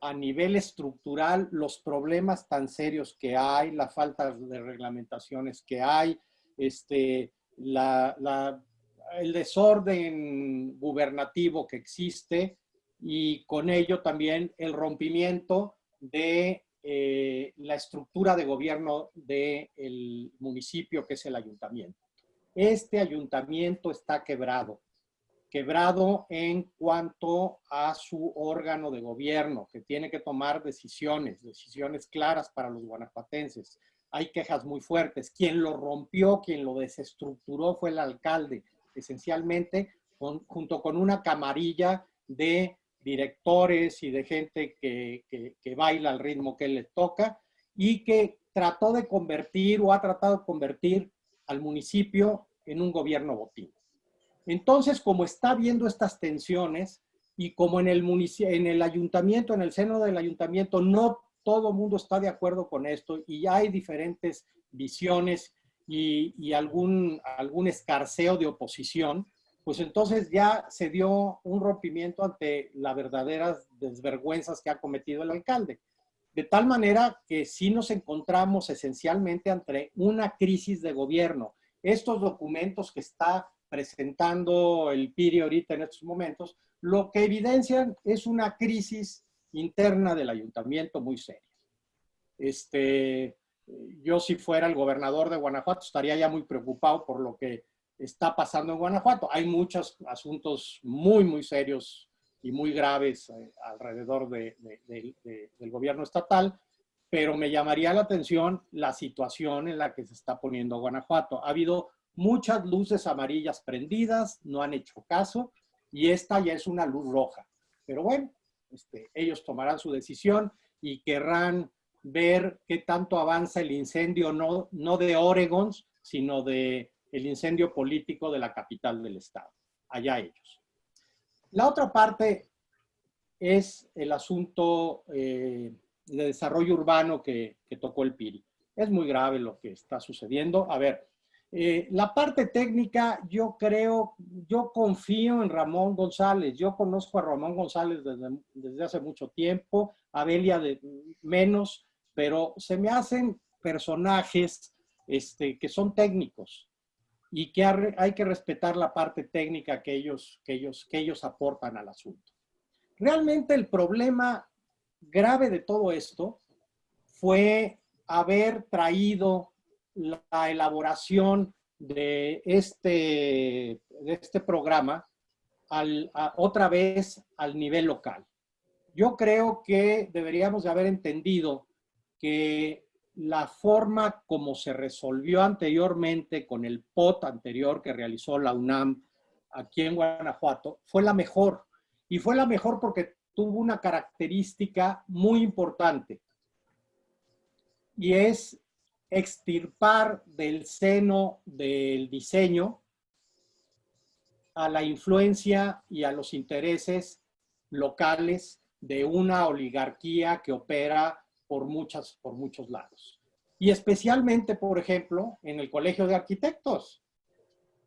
a nivel estructural los problemas tan serios que hay, la falta de reglamentaciones que hay, este, la el desorden gubernativo que existe y con ello también el rompimiento de eh, la estructura de gobierno del municipio, que es el ayuntamiento. Este ayuntamiento está quebrado, quebrado en cuanto a su órgano de gobierno, que tiene que tomar decisiones, decisiones claras para los guanajuatenses. Hay quejas muy fuertes. Quien lo rompió, quien lo desestructuró fue el alcalde, esencialmente junto con una camarilla de directores y de gente que, que, baila al ritmo que le toca y que trató de convertir o ha tratado de convertir al municipio en un gobierno botín. Entonces, como está viendo estas tensiones y como en el, en el ayuntamiento, en el seno del ayuntamiento, no todo el mundo está de acuerdo con esto y hay diferentes visiones y, y algún, algún escarceo de oposición, pues entonces ya se dio un rompimiento ante las verdaderas desvergüenzas que ha cometido el alcalde. De tal manera que sí nos encontramos esencialmente ante una crisis de gobierno. Estos documentos que está presentando el PIRI ahorita en estos momentos, lo que evidencian es una crisis interna del ayuntamiento muy seria. Este, yo si fuera el gobernador de Guanajuato estaría ya muy preocupado por lo que está pasando en Guanajuato. Hay muchos asuntos muy, muy serios y muy graves eh, alrededor del gobierno estatal, pero me llamaría la atención la situación en la que se está poniendo Guanajuato. Ha habido muchas luces amarillas prendidas, no han hecho caso, y esta ya es una luz roja. Pero bueno, este, ellos tomarán su decisión y querrán ver qué tanto avanza el incendio, no, no de Oregon, sino de el incendio político de la capital del estado. Allá ellos. La otra parte es el asunto eh, de desarrollo urbano que, tocó el PIRI. Es muy grave lo que está sucediendo. A ver, eh, la parte técnica, yo creo, yo confío en Ramón González. Yo conozco a Ramón González desde, desde hace mucho tiempo, a Belia de menos, pero se me hacen personajes este, que son técnicos y que hay que respetar la parte técnica que ellos, que, ellos, que ellos aportan al asunto. Realmente el problema grave de todo esto fue haber traído la elaboración de este, de este programa otra vez al nivel local. Yo creo que deberíamos de haber entendido que la forma como se resolvió anteriormente con el POT anterior que realizó la UNAM aquí en Guanajuato fue la mejor. Y fue la mejor porque tuvo una característica muy importante. Y es extirpar del seno del diseño a la influencia y a los intereses locales de una oligarquía que opera por, muchas, por muchos lados. Y especialmente, por ejemplo, en el Colegio de Arquitectos.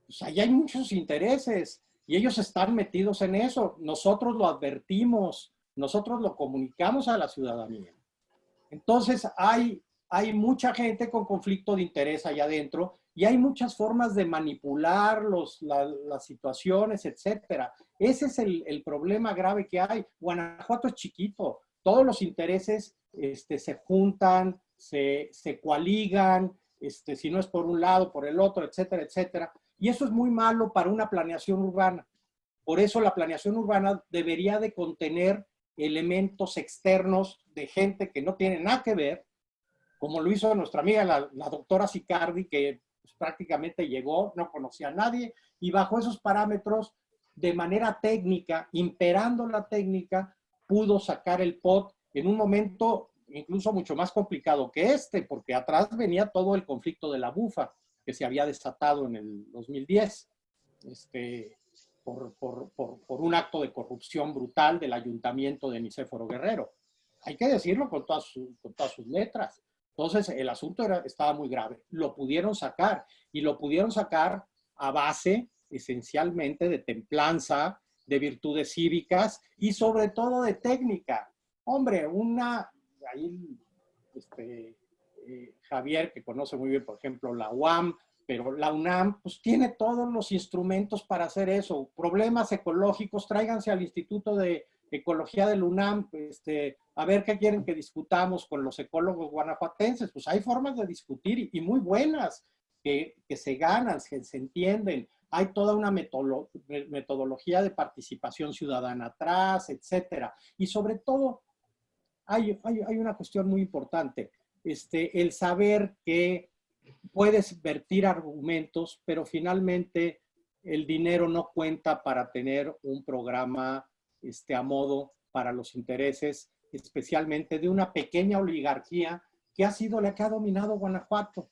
Pues ahí hay muchos intereses y ellos están metidos en eso. Nosotros lo advertimos, nosotros lo comunicamos a la ciudadanía. Entonces hay, hay mucha gente con conflicto de interés allá adentro y hay muchas formas de manipular los, las situaciones, etcétera. Ese es el, el problema grave que hay. Guanajuato es chiquito, todos los intereses este, se juntan, se, se coaligan, este, si no es por un lado, por el otro, etcétera, etcétera. Y eso es muy malo para una planeación urbana. Por eso la planeación urbana debería de contener elementos externos de gente que no tiene nada que ver, como lo hizo nuestra amiga la, doctora Sicardi, que pues, prácticamente llegó, no conocía a nadie, y bajo esos parámetros, de manera técnica, imperando la técnica, pudo sacar el POT en un momento incluso mucho más complicado que este, porque atrás venía todo el conflicto de la bufa que se había desatado en el 2010, este, por, por, por, un acto de corrupción brutal del ayuntamiento de Nicéforo Guerrero. Hay que decirlo con todas, con todas sus letras. Entonces, el asunto era, estaba muy grave. Lo pudieron sacar y lo pudieron sacar a base esencialmente de templanza, de virtudes cívicas y sobre todo de técnica. Hombre, una, ahí este, eh, Javier, que conoce muy bien, por ejemplo, la UAM, pero la UNAM, pues tiene todos los instrumentos para hacer eso. Problemas ecológicos, tráiganse al Instituto de ecología del UNAM, este, a ver qué quieren que discutamos con los ecólogos guanajuatenses. Pues hay formas de discutir y, muy buenas, que, que, se ganan, que se entienden. Hay toda una metodología de participación ciudadana atrás, etcétera. Y sobre todo, hay, hay, hay una cuestión muy importante, este, el saber que puedes vertir argumentos, pero finalmente el dinero no cuenta para tener un programa este, a modo para los intereses, especialmente de una pequeña oligarquía que ha sido la que ha dominado Guanajuato.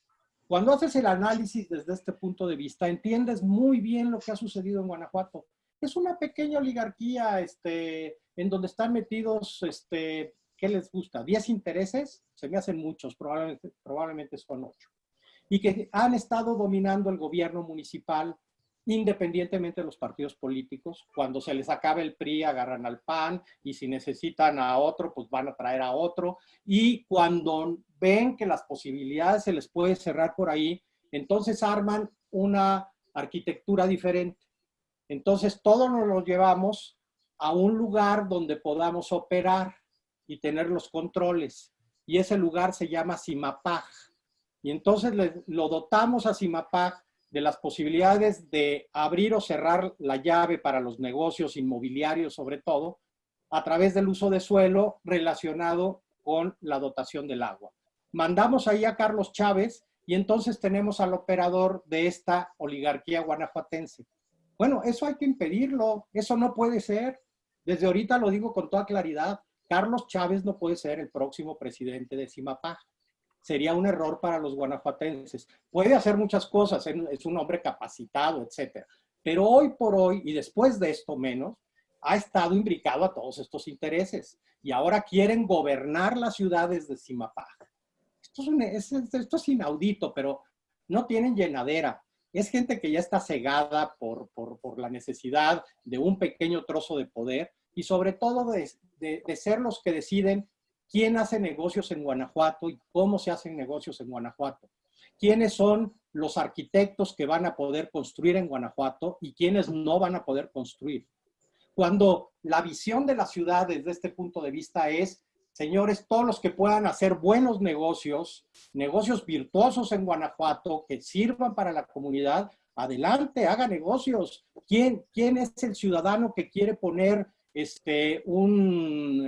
Cuando haces el análisis desde este punto de vista, entiendes muy bien lo que ha sucedido en Guanajuato. Es una pequeña oligarquía este, en donde están metidos, este, ¿qué les gusta? ¿10 intereses? Se me hacen muchos, probablemente, probablemente son 8 y que han estado dominando el gobierno municipal independientemente de los partidos políticos. Cuando se les acabe el PRI, agarran al PAN y si necesitan a otro, pues van a traer a otro. Y cuando ven que las posibilidades se les puede cerrar por ahí, entonces arman una arquitectura diferente. Entonces todos nos lo llevamos a un lugar donde podamos operar y tener los controles. Y ese lugar se llama Simapaj y entonces lo dotamos a CIMAPAG de las posibilidades de abrir o cerrar la llave para los negocios inmobiliarios, sobre todo, a través del uso de suelo relacionado con la dotación del agua. Mandamos ahí a Carlos Chávez y entonces tenemos al operador de esta oligarquía guanajuatense. Bueno, eso hay que impedirlo, eso no puede ser. Desde ahorita lo digo con toda claridad, Carlos Chávez no puede ser el próximo presidente de CIMAPAG sería un error para los guanajuatenses. Puede hacer muchas cosas, es un hombre capacitado, etcétera. Pero hoy por hoy, y después de esto menos, ha estado imbricado a todos estos intereses. Y ahora quieren gobernar las ciudades de Simapaj. Esto es, inaudito, pero no tienen llenadera. Es gente que ya está cegada por, por, la necesidad de un pequeño trozo de poder y sobre todo de, de ser los que deciden quién hace negocios en Guanajuato y cómo se hacen negocios en Guanajuato. Quiénes son los arquitectos que van a poder construir en Guanajuato y quiénes no van a poder construir. Cuando la visión de la ciudad desde este punto de vista es, señores, todos los que puedan hacer buenos negocios, negocios virtuosos en Guanajuato, que sirvan para la comunidad, adelante, haga negocios. ¿Quién, quién es el ciudadano que quiere poner este, un,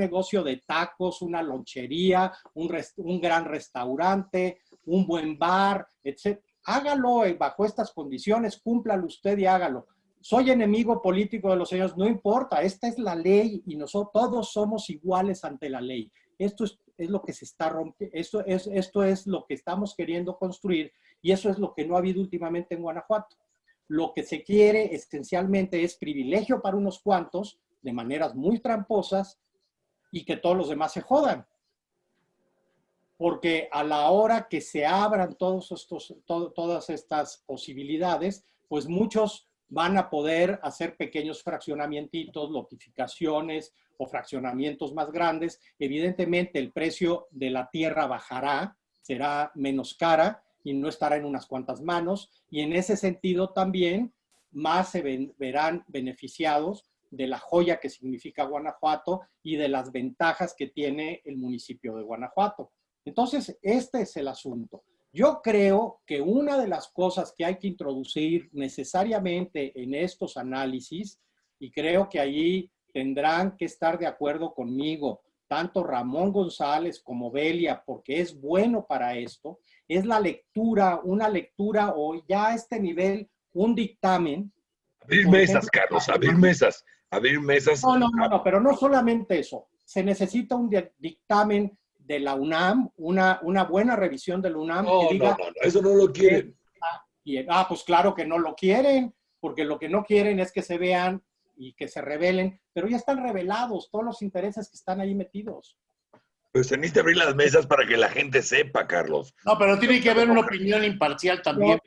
negocio de tacos, una lonchería, un, un, gran restaurante, un buen bar, etc. Hágalo eh, bajo estas condiciones, cúmplalo usted y hágalo. Soy enemigo político de los señores, no importa, esta es la ley y nosotros todos somos iguales ante la ley. Esto es, es lo que se está rompiendo, esto es, esto es lo que estamos queriendo construir y eso es lo que no ha habido últimamente en Guanajuato lo que se quiere esencialmente es privilegio para unos cuantos, de maneras muy tramposas, y que todos los demás se jodan. Porque a la hora que se abran todos estos, todas estas posibilidades, pues muchos van a poder hacer pequeños fraccionamientos, lotificaciones o fraccionamientos más grandes. Evidentemente el precio de la tierra bajará, será menos cara, y no estará en unas cuantas manos. Y en ese sentido también más se verán beneficiados de la joya que significa Guanajuato y de las ventajas que tiene el municipio de Guanajuato. Entonces, este es el asunto. Yo creo que una de las cosas que hay que introducir necesariamente en estos análisis, y creo que allí tendrán que estar de acuerdo conmigo, tanto Ramón González como Belia, porque es bueno para esto, es la lectura, una lectura o ya a este nivel, un dictamen. Abrir mesas, Carlos, abrir mesas, abrir mesas. No, no, no, pero no solamente eso. Se necesita un dictamen de la UNAM, una, una buena revisión de la UNAM. No, no, no, eso no lo quieren. ah, pues claro que no lo quieren, porque lo que no quieren es que se vean y que se revelen, pero ya están revelados todos los intereses que están ahí metidos. Pues teniste que abrir las mesas para que la gente sepa, Carlos. No, pero tiene que haber una opinión imparcial también,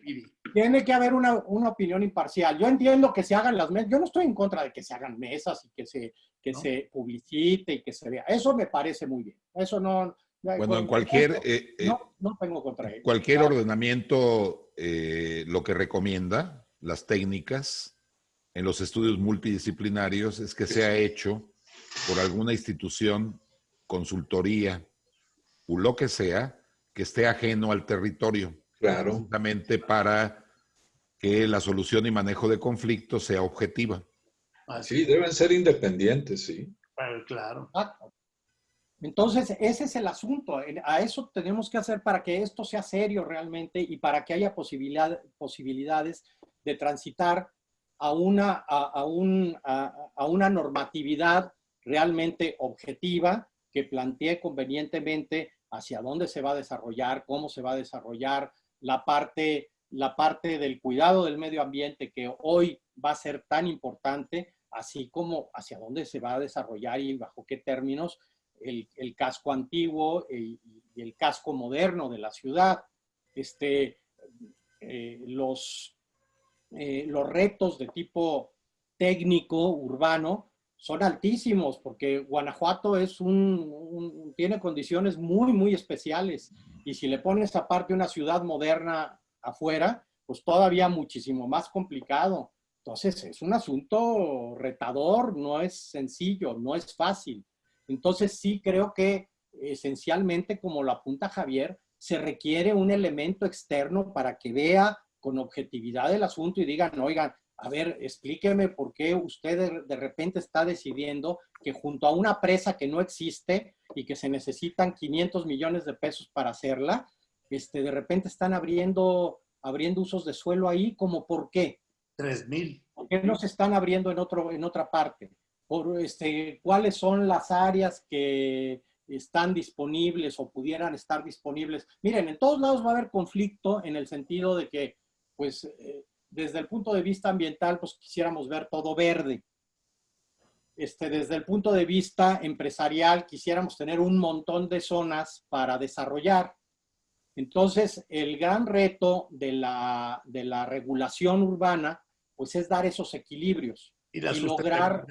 Tiene que haber una, opinión imparcial. Yo entiendo que se hagan las mesas. Yo no estoy en contra de que se hagan mesas y que se, que se publicite y que se vea. Eso me parece muy bien. Eso no... Bueno, en cualquier... Eh, eh, no, no, tengo contra él. Cualquier ordenamiento, eh, lo que recomienda, las técnicas, en los estudios multidisciplinarios es que se ha hecho por alguna institución, consultoría o lo que sea, que esté ajeno al territorio. Claro. Justamente para que la solución y manejo de conflictos sea objetiva. Sí, deben ser independientes, sí. Claro. Entonces, ese es el asunto. A eso tenemos que hacer para que esto sea serio realmente y para que haya posibilidad, posibilidades de transitar a una, a, un, a, una normatividad realmente objetiva que plantee convenientemente hacia dónde se va a desarrollar, cómo se va a desarrollar la parte, la parte del cuidado del medio ambiente que hoy va a ser tan importante, así como hacia dónde se va a desarrollar y bajo qué términos el, casco antiguo y, el casco moderno de la ciudad. Este, eh, los, eh, los retos de tipo técnico, urbano, son altísimos porque Guanajuato es un, tiene condiciones muy, muy especiales. Y si le pones aparte una ciudad moderna afuera, pues todavía muchísimo más complicado. Entonces es un asunto retador, no es sencillo, no es fácil. Entonces sí creo que esencialmente, como lo apunta Javier, se requiere un elemento externo para que vea con objetividad el asunto y digan, oigan, a ver, explíqueme por qué usted de, repente está decidiendo que junto a una presa que no existe y que se necesitan 500 millones de pesos para hacerla, este, de repente están abriendo, abriendo usos de suelo ahí, como por qué? Tres mil. ¿Por qué no se están abriendo en, otro, en otra parte? Por, este, ¿Cuáles son las áreas que están disponibles o pudieran estar disponibles? Miren, en todos lados va a haber conflicto en el sentido de que, pues, eh, desde el punto de vista ambiental, pues quisiéramos ver todo verde. Este, desde el punto de vista empresarial, quisiéramos tener un montón de zonas para desarrollar. Entonces, el gran reto de la, de la regulación urbana, pues es dar esos equilibrios y, la lograr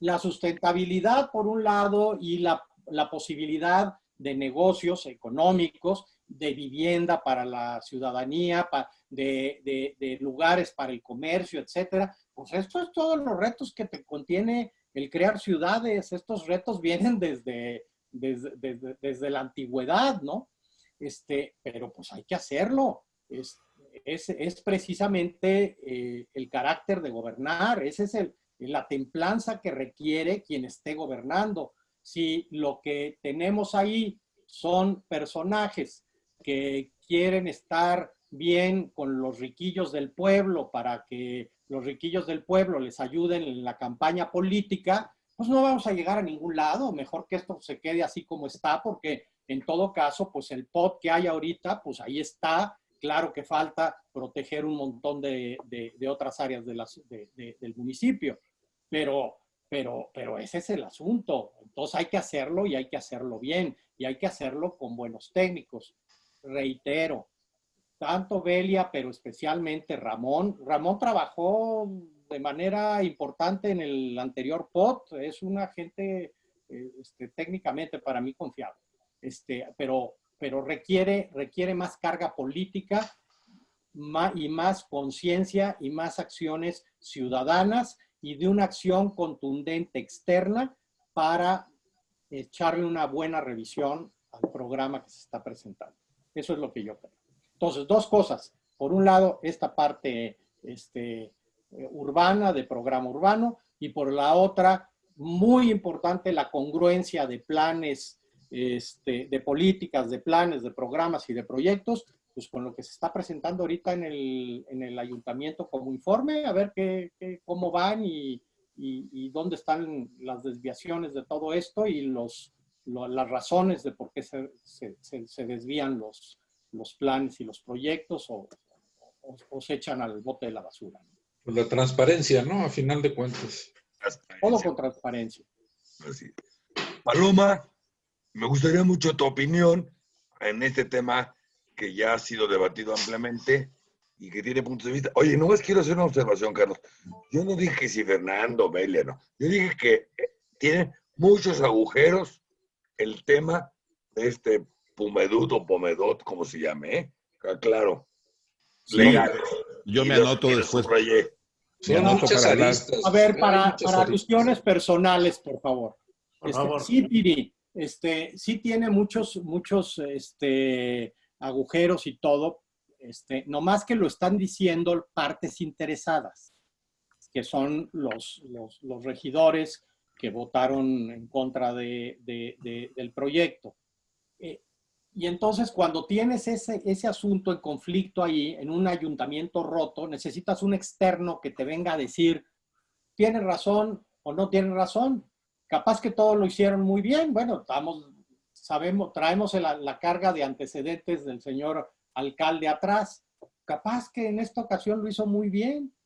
la sustentabilidad por un lado y la, la posibilidad de negocios económicos, de vivienda para la ciudadanía, de, lugares para el comercio, etcétera. Pues esto es todos los retos que te contiene el crear ciudades. Estos retos vienen desde, desde, la antigüedad, ¿no? Este, pero pues hay que hacerlo. Es, es, precisamente eh, el carácter de gobernar. Esa es el, la templanza que requiere quien esté gobernando. Si lo que tenemos ahí son personajes que quieren estar bien con los riquillos del pueblo para que los riquillos del pueblo les ayuden en la campaña política, pues no vamos a llegar a ningún lado. Mejor que esto se quede así como está, porque en todo caso, pues el pot que hay ahorita, pues ahí está. Claro que falta proteger un montón de, otras áreas del municipio, pero, pero, pero ese es el asunto. Entonces hay que hacerlo y hay que hacerlo bien y hay que hacerlo con buenos técnicos. Reitero, tanto Belia, pero especialmente Ramón. Ramón trabajó de manera importante en el anterior POT, es un agente eh, este, técnicamente para mí confiable, este, pero, pero requiere, requiere más carga política y más conciencia y más acciones ciudadanas y de una acción contundente externa para echarle una buena revisión al programa que se está presentando. Eso es lo que yo creo. Entonces, dos cosas. Por un lado, esta parte este, eh, urbana, de programa urbano, y por la otra, muy importante, la congruencia de planes, este, de políticas, de planes, de programas y de proyectos, pues con lo que se está presentando ahorita en el, en el ayuntamiento como informe, a ver qué, cómo van y, y, dónde están las desviaciones de todo esto y los, las razones de por qué se, se, se desvían los, los planes y los proyectos o, se echan al bote de la basura. Pues la transparencia, ¿no? A final de cuentas. Todo con transparencia. Paloma, me gustaría mucho tu opinión en este tema que ya ha sido debatido ampliamente y que tiene puntos de vista. Oye, no más quiero hacer una observación, Carlos. Yo no dije si Fernando, Belia, no. Yo dije que eh, tiene muchos agujeros el tema de este Pumedut o Pomedot, como se llame, ¿eh? claro. Yo me anoto después. Son muchas aristas. A ver, para, para alusiones personales, por favor. Por Este, favor. Sí, Piri, este, sí tiene muchos, muchos este, agujeros y todo, este, nomás que lo están diciendo partes interesadas, que son los, los, los regidores que votaron en contra de, de- de- del proyecto. Eh, y entonces cuando tienes ese, ese asunto en conflicto ahí, en un ayuntamiento roto, necesitas un externo que te venga a decir, ¿tiene razón o no tiene razón? Capaz que todo lo hicieron muy bien. Bueno, estamos, sabemos, traemos la, la carga de antecedentes del señor alcalde atrás. Capaz que en esta ocasión lo hizo muy bien.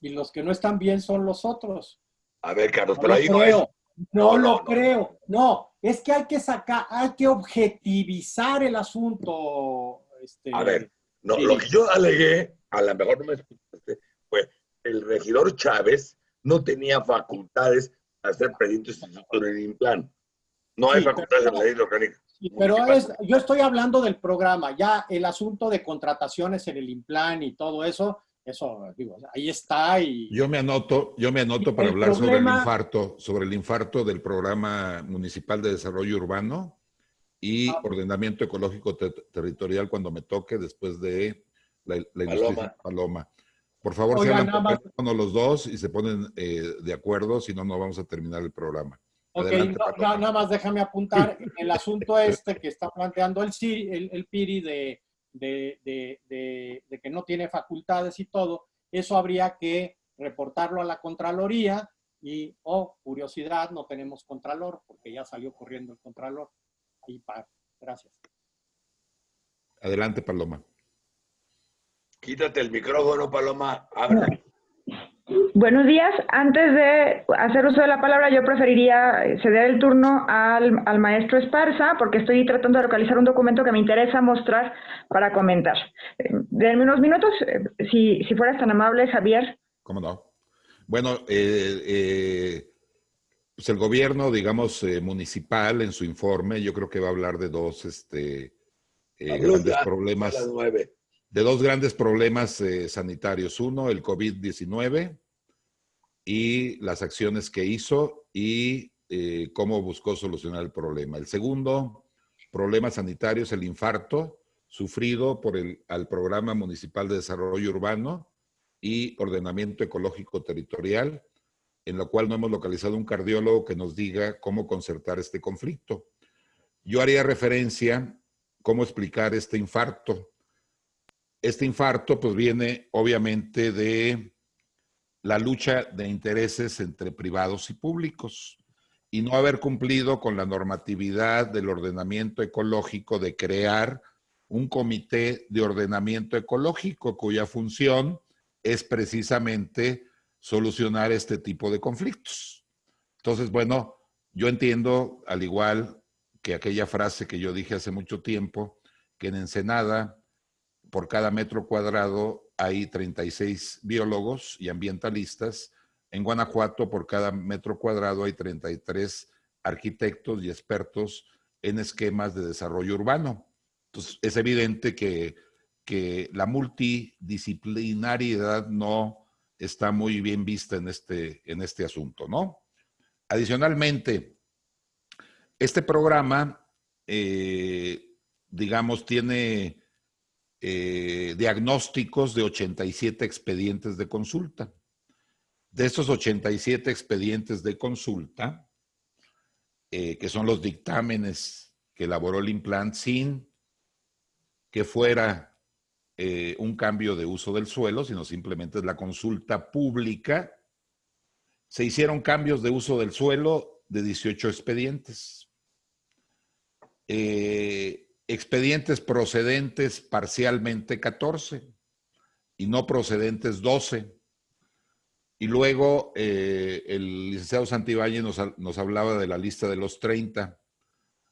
Y los que no están bien son los otros. A ver, Carlos, No pero ahí no es. No, No, lo no. creo. No, es que hay que sacar, hay que objetivizar el asunto. Este, A ver, no, Sí. lo que yo alegué, a lo mejor no me escuchaste, fue el regidor Chávez no tenía facultades para ser presidente sustituto del Implan. No hay Sí, facultades pero- en la ley orgánica. Sí, pero es, yo estoy hablando del programa, ya el asunto de contrataciones en el Implan y todo eso, eso, digo, ahí está y... Yo me anoto, yo me anoto para el hablar sobre el infarto, sobre el infarto del programa municipal de desarrollo urbano y Ah. ordenamiento ecológico te- territorial cuando me toque después de la, la Paloma. Paloma. Por favor, se Oiga, hablan por los dos y se ponen eh, de acuerdo, si no, no vamos a terminar el programa. Ok, Adelante, no- Paloma. no, nada más déjame apuntar el asunto *laughs* este que está planteando el, el, el PIRI de, de, de- de- de que no tiene facultades y todo, eso habría que reportarlo a la Contraloría y, oh, curiosidad, no tenemos Contralor porque ya salió corriendo el Contralor. Ahí para. Gracias. Adelante, Paloma. Quítate el micrófono, Paloma. Habla. Buenos días. Antes de hacer uso de la palabra, yo preferiría ceder el turno al, al maestro Esparza, porque estoy tratando de localizar un documento que me interesa mostrar para comentar. Denme unos minutos, eh, si, si fueras tan amable, Javier. ¿Cómo no? Bueno, eh, eh, pues el gobierno, digamos, eh, municipal en su informe, yo creo que va a hablar de dos este, eh, grandes ya, A las problemas, nueve. De dos grandes problemas eh, sanitarios. Uno, el COVID-19 y las acciones que hizo y eh, cómo buscó solucionar el problema. El segundo problema sanitario es el infarto sufrido por el al Programa Municipal de Desarrollo Urbano y Ordenamiento Ecológico Territorial, en lo cual no hemos localizado un cardiólogo que nos diga cómo concertar este conflicto. Yo haría referencia cómo explicar este infarto. Este infarto pues viene obviamente de la lucha de intereses entre privados y públicos y no haber cumplido con la normatividad del ordenamiento ecológico de crear un comité de ordenamiento ecológico cuya función es precisamente solucionar este tipo de conflictos. Entonces, bueno, yo entiendo, al igual que aquella frase que yo dije hace mucho tiempo, que en Ensenada, por cada metro cuadrado hay 36 biólogos y ambientalistas. En Guanajuato, por cada metro cuadrado hay 33 arquitectos y expertos en esquemas de desarrollo urbano. Entonces, es evidente que, que la multidisciplinariedad no está muy bien vista en este, en este asunto, ¿no? Adicionalmente, este programa, eh, digamos, tiene eh, diagnósticos de 87 expedientes de consulta. De estos 87 expedientes de consulta, eh, que son los dictámenes que elaboró el implant sin que fuera eh, un cambio de uso del suelo, sino simplemente la consulta pública, se hicieron cambios de uso del suelo de 18 expedientes. Expedientes procedentes parcialmente 14 y no procedentes 12. Y luego eh, el licenciado Santibáñez nos, nos, hablaba de la lista de los 30,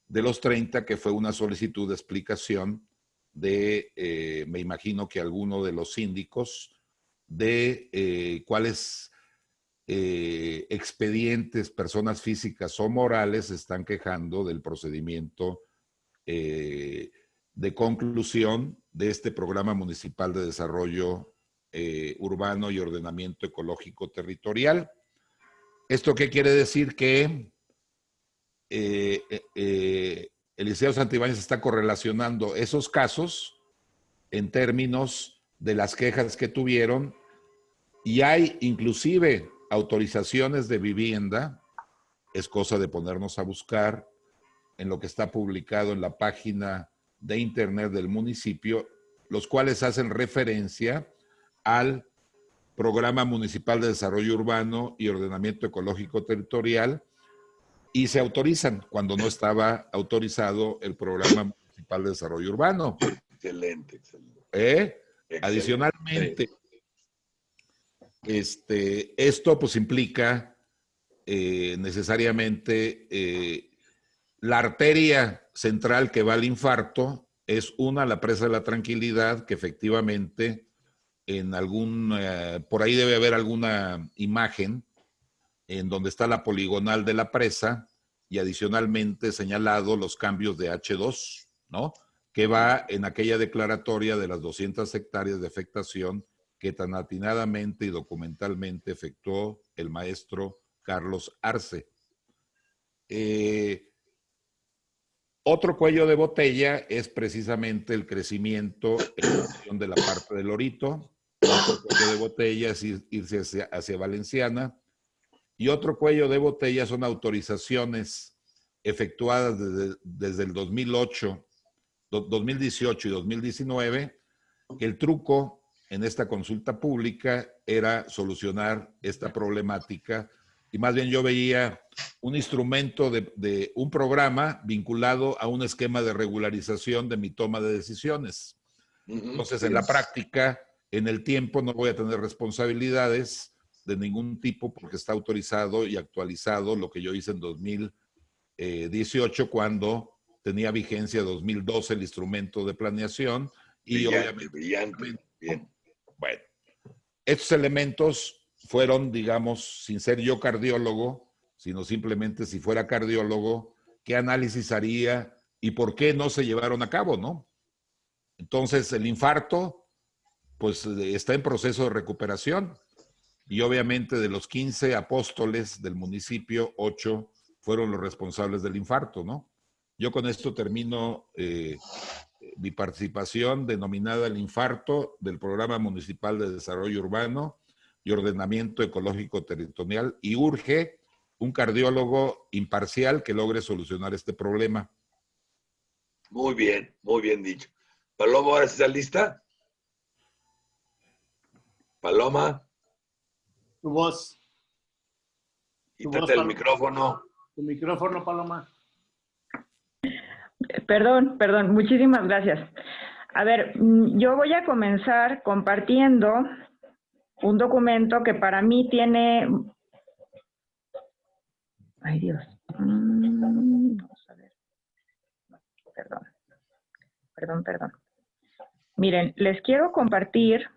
de los 30 que fue una solicitud de explicación de, eh, me imagino que alguno de los síndicos, de eh, cuáles expedientes, personas físicas o morales están quejando del procedimiento eh, de conclusión de este programa municipal de desarrollo eh, urbano y ordenamiento ecológico territorial. ¿Esto qué quiere decir? Que eh, eh, Eliseo Santibáñez está correlacionando esos casos en términos de las quejas que tuvieron y hay inclusive autorizaciones de vivienda, es cosa de ponernos a buscar en lo que está publicado en la página de internet del municipio, los cuales hacen referencia al Programa Municipal de Desarrollo Urbano y Ordenamiento Ecológico Territorial y se autorizan cuando no estaba autorizado el Programa Municipal de Desarrollo Urbano. Excelente, excelente. ¿Eh? Adicionalmente, este, esto pues implica eh, necesariamente eh, la arteria central que va al infarto es una, la presa de la tranquilidad, que efectivamente en algún, por ahí debe haber alguna imagen en donde está la poligonal de la presa y adicionalmente señalado los cambios de H2, ¿no? Que va en aquella declaratoria de las 200 hectáreas de afectación que tan atinadamente y documentalmente efectuó el maestro Carlos Arce. Eh, otro cuello de botella es precisamente el crecimiento de la parte del Lorito. Otro cuello de botella es irse hacia, Valenciana y otro cuello de botella son autorizaciones efectuadas desde, el 2008, 2018 y 2019, que el truco en esta consulta pública era solucionar esta problemática y más bien yo veía un instrumento de, de, un programa vinculado a un esquema de regularización de mi toma de decisiones. Entonces, en la práctica, en el tiempo, no voy a tener responsabilidades de ningún tipo porque está autorizado y actualizado lo que yo hice en 2018 cuando tenía vigencia 2012 el instrumento de planeación y obviamente... Brillante, bien. Bueno, estos elementos fueron, digamos, sin ser yo cardiólogo, sino simplemente si fuera cardiólogo, qué análisis haría y por qué no se llevaron a cabo, ¿no? Entonces, el infarto, pues está en proceso de recuperación y obviamente de los 15 apóstoles del municipio, 8 fueron los responsables del infarto, ¿no? Yo con esto termino eh, mi participación denominada el infarto del Programa Municipal de Desarrollo Urbano y Ordenamiento Ecológico Territorial y urge un cardiólogo imparcial que logre solucionar este problema. Muy bien, muy bien dicho. Paloma, ¿ahora está lista? Paloma. Tu voz. Quítate el micrófono. Tu micrófono, Paloma. Perdón, perdón, muchísimas gracias. A ver, mm, yo voy a comenzar compartiendo un documento que para mí tiene... Ay Dios. Mm, vamos a ver. Perdón. Perdón, perdón. Miren, les quiero compartir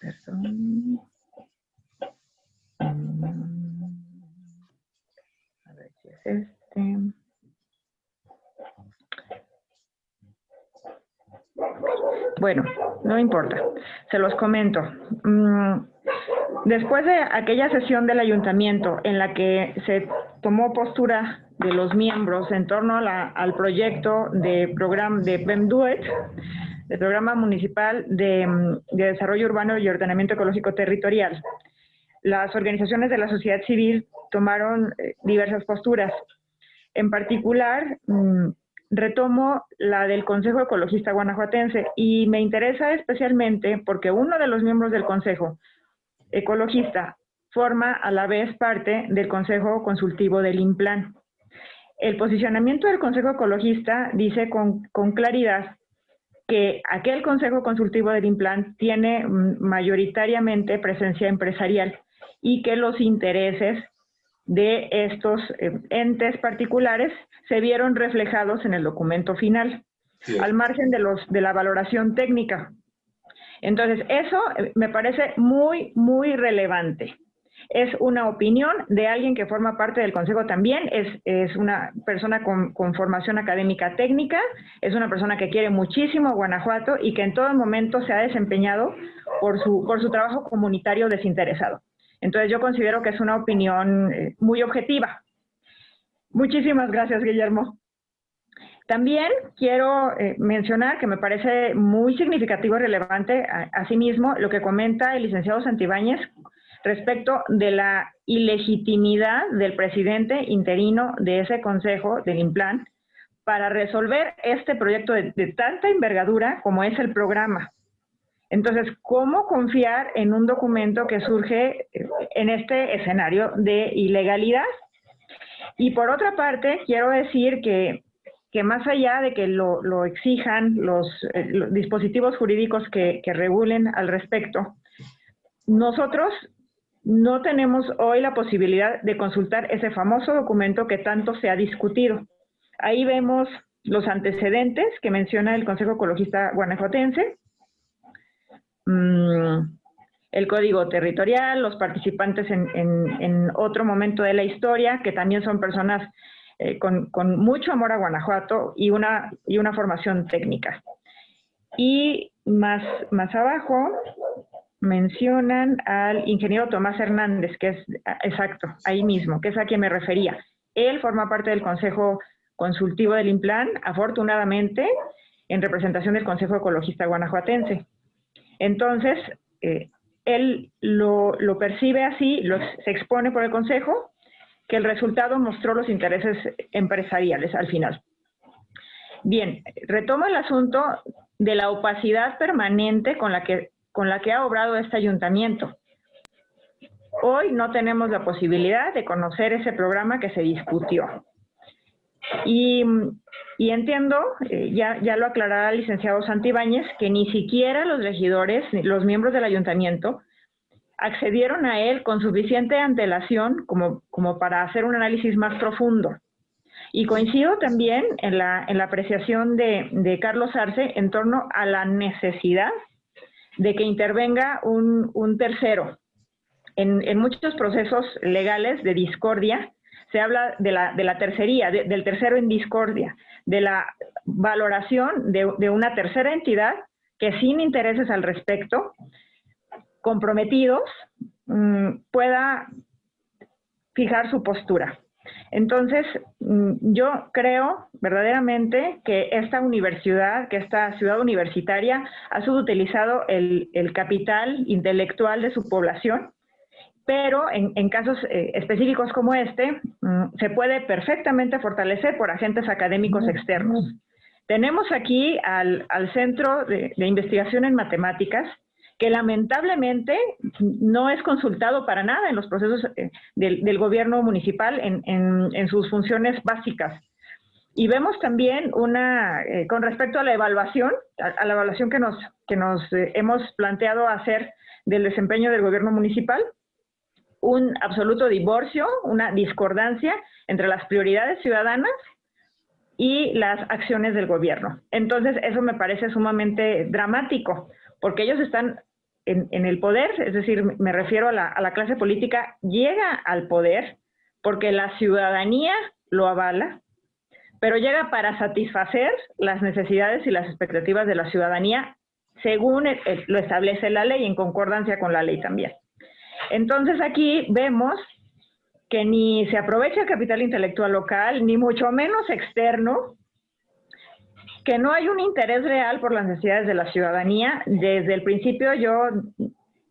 Perdón. A ver si es este. Bueno, no importa, se los comento. Mm, después de aquella sesión del ayuntamiento en la que se tomó postura de los miembros en torno al proyecto de programa de PEMDUET, del Programa Municipal de, Desarrollo Urbano y Ordenamiento Ecológico Territorial. Las organizaciones de la sociedad civil tomaron eh, diversas posturas. En particular, mm, retomo la del Consejo Ecologista Guanajuatense y me interesa especialmente porque uno de los miembros del Consejo Ecologista forma a la vez parte del Consejo Consultivo del INPLAN. El posicionamiento del Consejo Ecologista dice con, con claridad que aquel Consejo Consultivo del INPLAN tiene mm, mayoritariamente presencia empresarial y que los intereses de estos eh, entes particulares se vieron reflejados en el documento final, al margen de, los, de la valoración técnica. Entonces, eso eh, me parece muy, muy relevante. es una opinión de alguien que forma parte del Consejo también, es, una persona con, formación académica técnica, es una persona que quiere muchísimo a Guanajuato y que en todo momento se ha desempeñado por su, por su trabajo comunitario desinteresado. Entonces yo considero que es una opinión eh, muy objetiva. Muchísimas gracias, Guillermo. También quiero eh, mencionar que me parece muy significativo y relevante asimismo lo que comenta el licenciado Santibáñez respecto de la ilegitimidad del presidente interino de ese consejo del IMPLAN para resolver este proyecto de, de tanta envergadura como es el programa. Entonces, ¿cómo confiar en un documento que surge eh, en este escenario de ilegalidad? Y por otra parte, quiero decir que, que más allá de que lo, exijan los, eh, los, dispositivos jurídicos que, regulen al respecto, nosotros no tenemos hoy la posibilidad de consultar ese famoso documento que tanto se ha discutido. Ahí vemos los antecedentes que menciona el Consejo Ecologista Guanajuatense, mmm, el código territorial, los participantes en, otro momento de la historia, que también son personas eh, con, mucho amor a Guanajuato y una, y una formación técnica. Y más, más abajo mencionan al ingeniero Tomás Hernández, que es exacto, ahí mismo, que es a quien me refería. Él forma parte del Consejo Consultivo del IMPLAN, afortunadamente, en representación del Consejo Ecologista Guanajuatense. Entonces, eh, él lo, lo, percibe así, se expone por el Consejo, que el resultado mostró los intereses empresariales al final. Bien, retomo el asunto de la opacidad permanente con la que, con la que ha obrado este ayuntamiento. Hoy no tenemos la posibilidad de conocer ese programa que se discutió. Y, y entiendo, eh, ya, ya lo aclarará el licenciado Santibáñez, que ni siquiera los regidores, los miembros del ayuntamiento, accedieron a él con suficiente antelación como, como para hacer un análisis más profundo. Y coincido también en la, en la apreciación de, de, Carlos Arce en torno a la necesidad de que intervenga un, un tercero. En, en, muchos procesos legales de discordia se habla de la, de la tercería, de, del tercero en discordia, de la valoración de, de una tercera entidad que sin intereses al respecto comprometidos mmm, pueda fijar su postura. Entonces, mmm, yo creo verdaderamente que esta universidad, que esta ciudad universitaria ha subutilizado el, el capital intelectual de su población, pero en, en casos eh, específicos como este, mmm, se puede perfectamente fortalecer por agentes académicos externos. Tenemos aquí al, al Centro de, de Investigación en Matemáticas, que lamentablemente no es consultado para nada en los procesos eh, del, gobierno municipal en, sus funciones básicas. Y vemos también una, eh, con respecto a la evaluación, a, a, la evaluación que nos, que nos eh, hemos planteado hacer del desempeño del gobierno municipal, un absoluto divorcio, una discordancia entre las prioridades ciudadanas y las acciones del gobierno. Entonces, eso me parece sumamente dramático, porque ellos están en, el poder, es decir, me refiero a la, clase política, llega al poder porque la ciudadanía lo avala, pero llega para satisfacer las necesidades y las expectativas de la ciudadanía según lo establece la ley, en concordancia con la ley también. Entonces aquí vemos que ni se aprovecha el capital intelectual local, ni mucho menos externo, que no hay un interés real por las necesidades de la ciudadanía. Desde el principio yo,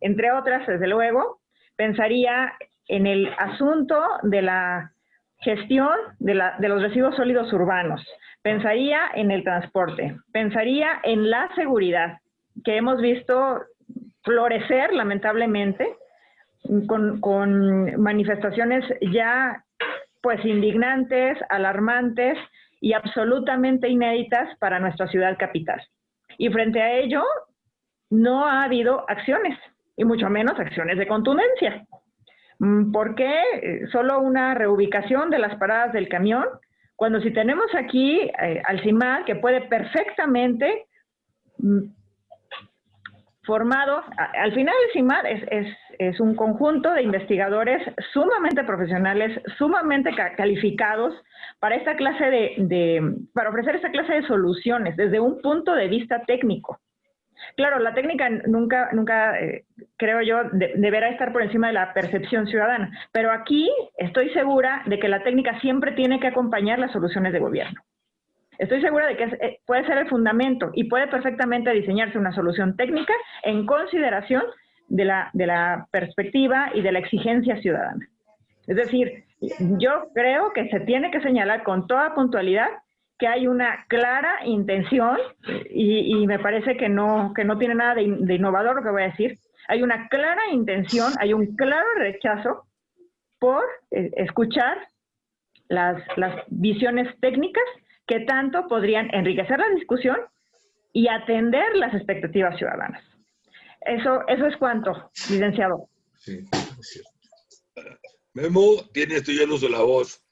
entre otras, desde luego, pensaría en el asunto de la gestión de, la, de los residuos sólidos urbanos, pensaría en el transporte, pensaría en la seguridad, que hemos visto florecer lamentablemente con, con manifestaciones ya pues indignantes, alarmantes, y absolutamente inéditas para nuestra ciudad capital. Y frente a ello, no ha habido acciones, y mucho menos acciones de contundencia. Mm, ¿Por qué eh, solo una reubicación de las paradas del camión? Cuando si tenemos aquí eh, al CIMAL que puede perfectamente mm, formado, al final el CIMAR es, es, un conjunto de investigadores sumamente profesionales, sumamente calificados para esta clase de, para ofrecer esta clase de soluciones desde un punto de vista técnico. Claro, la técnica nunca, nunca eh, creo yo, deberá estar por encima de la percepción ciudadana, pero aquí estoy segura de que la técnica siempre tiene que acompañar las soluciones de gobierno. Estoy segura de que eh, puede ser el fundamento y puede perfectamente diseñarse una solución técnica en consideración de la, de la perspectiva y de la exigencia ciudadana. Es decir, yo creo que se tiene que señalar con toda puntualidad que hay una clara intención, y, me parece que no, que no tiene nada de, innovador lo que voy a decir, hay una clara intención, hay un claro rechazo por eh, escuchar las, las visiones técnicas que tanto podrían enriquecer la discusión y atender las expectativas ciudadanas. Eso, eso es cuanto, licenciado. Sí, es cierto. Memo, tienes tú ya el uso de la voz.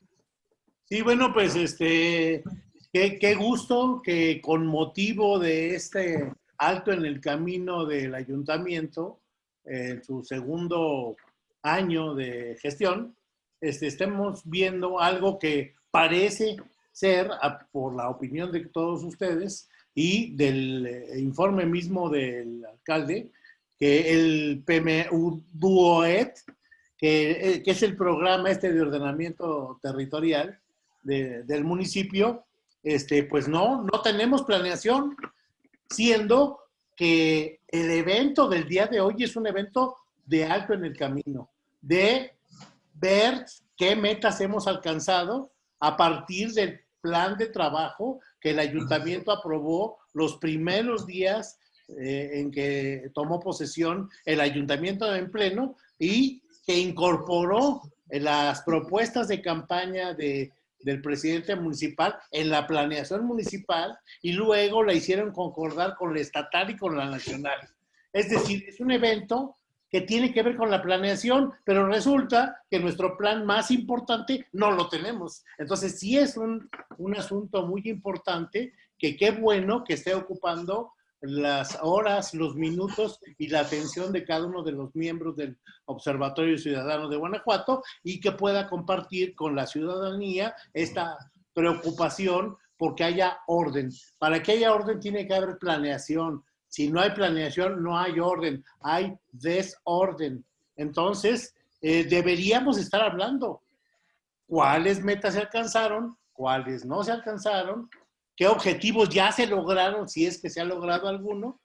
Sí, bueno, pues este, qué, qué, gusto que con motivo de este alto en el camino del ayuntamiento, en su segundo año de gestión, este, estemos viendo algo que parece ser, por la opinión de todos ustedes y del eh, informe mismo del alcalde, que el PMU DUOET, que, eh, que, es el programa este de ordenamiento territorial del municipio, este, pues no, no tenemos planeación, siendo que el evento del día de hoy es un evento de alto en el camino, de ver qué metas hemos alcanzado a partir del plan de trabajo que el ayuntamiento aprobó los primeros días eh, en que tomó posesión el ayuntamiento en pleno y que incorporó las propuestas de campaña de, del presidente municipal en la planeación municipal y luego la hicieron concordar con la estatal y con la nacional. Es decir, es un evento que tiene que ver con la planeación, pero resulta que nuestro plan más importante no lo tenemos. Entonces sí es un, un asunto muy importante que qué bueno que esté ocupando las horas, los minutos y la atención de cada uno de los miembros del Observatorio Ciudadano de Guanajuato y que pueda compartir con la ciudadanía esta preocupación porque haya orden. Para que haya orden tiene que haber planeación, si no hay planeación, no hay orden, hay desorden. Entonces, eh, deberíamos estar hablando cuáles metas se alcanzaron, cuáles no se alcanzaron, qué objetivos ya se lograron, si es que se ha logrado alguno,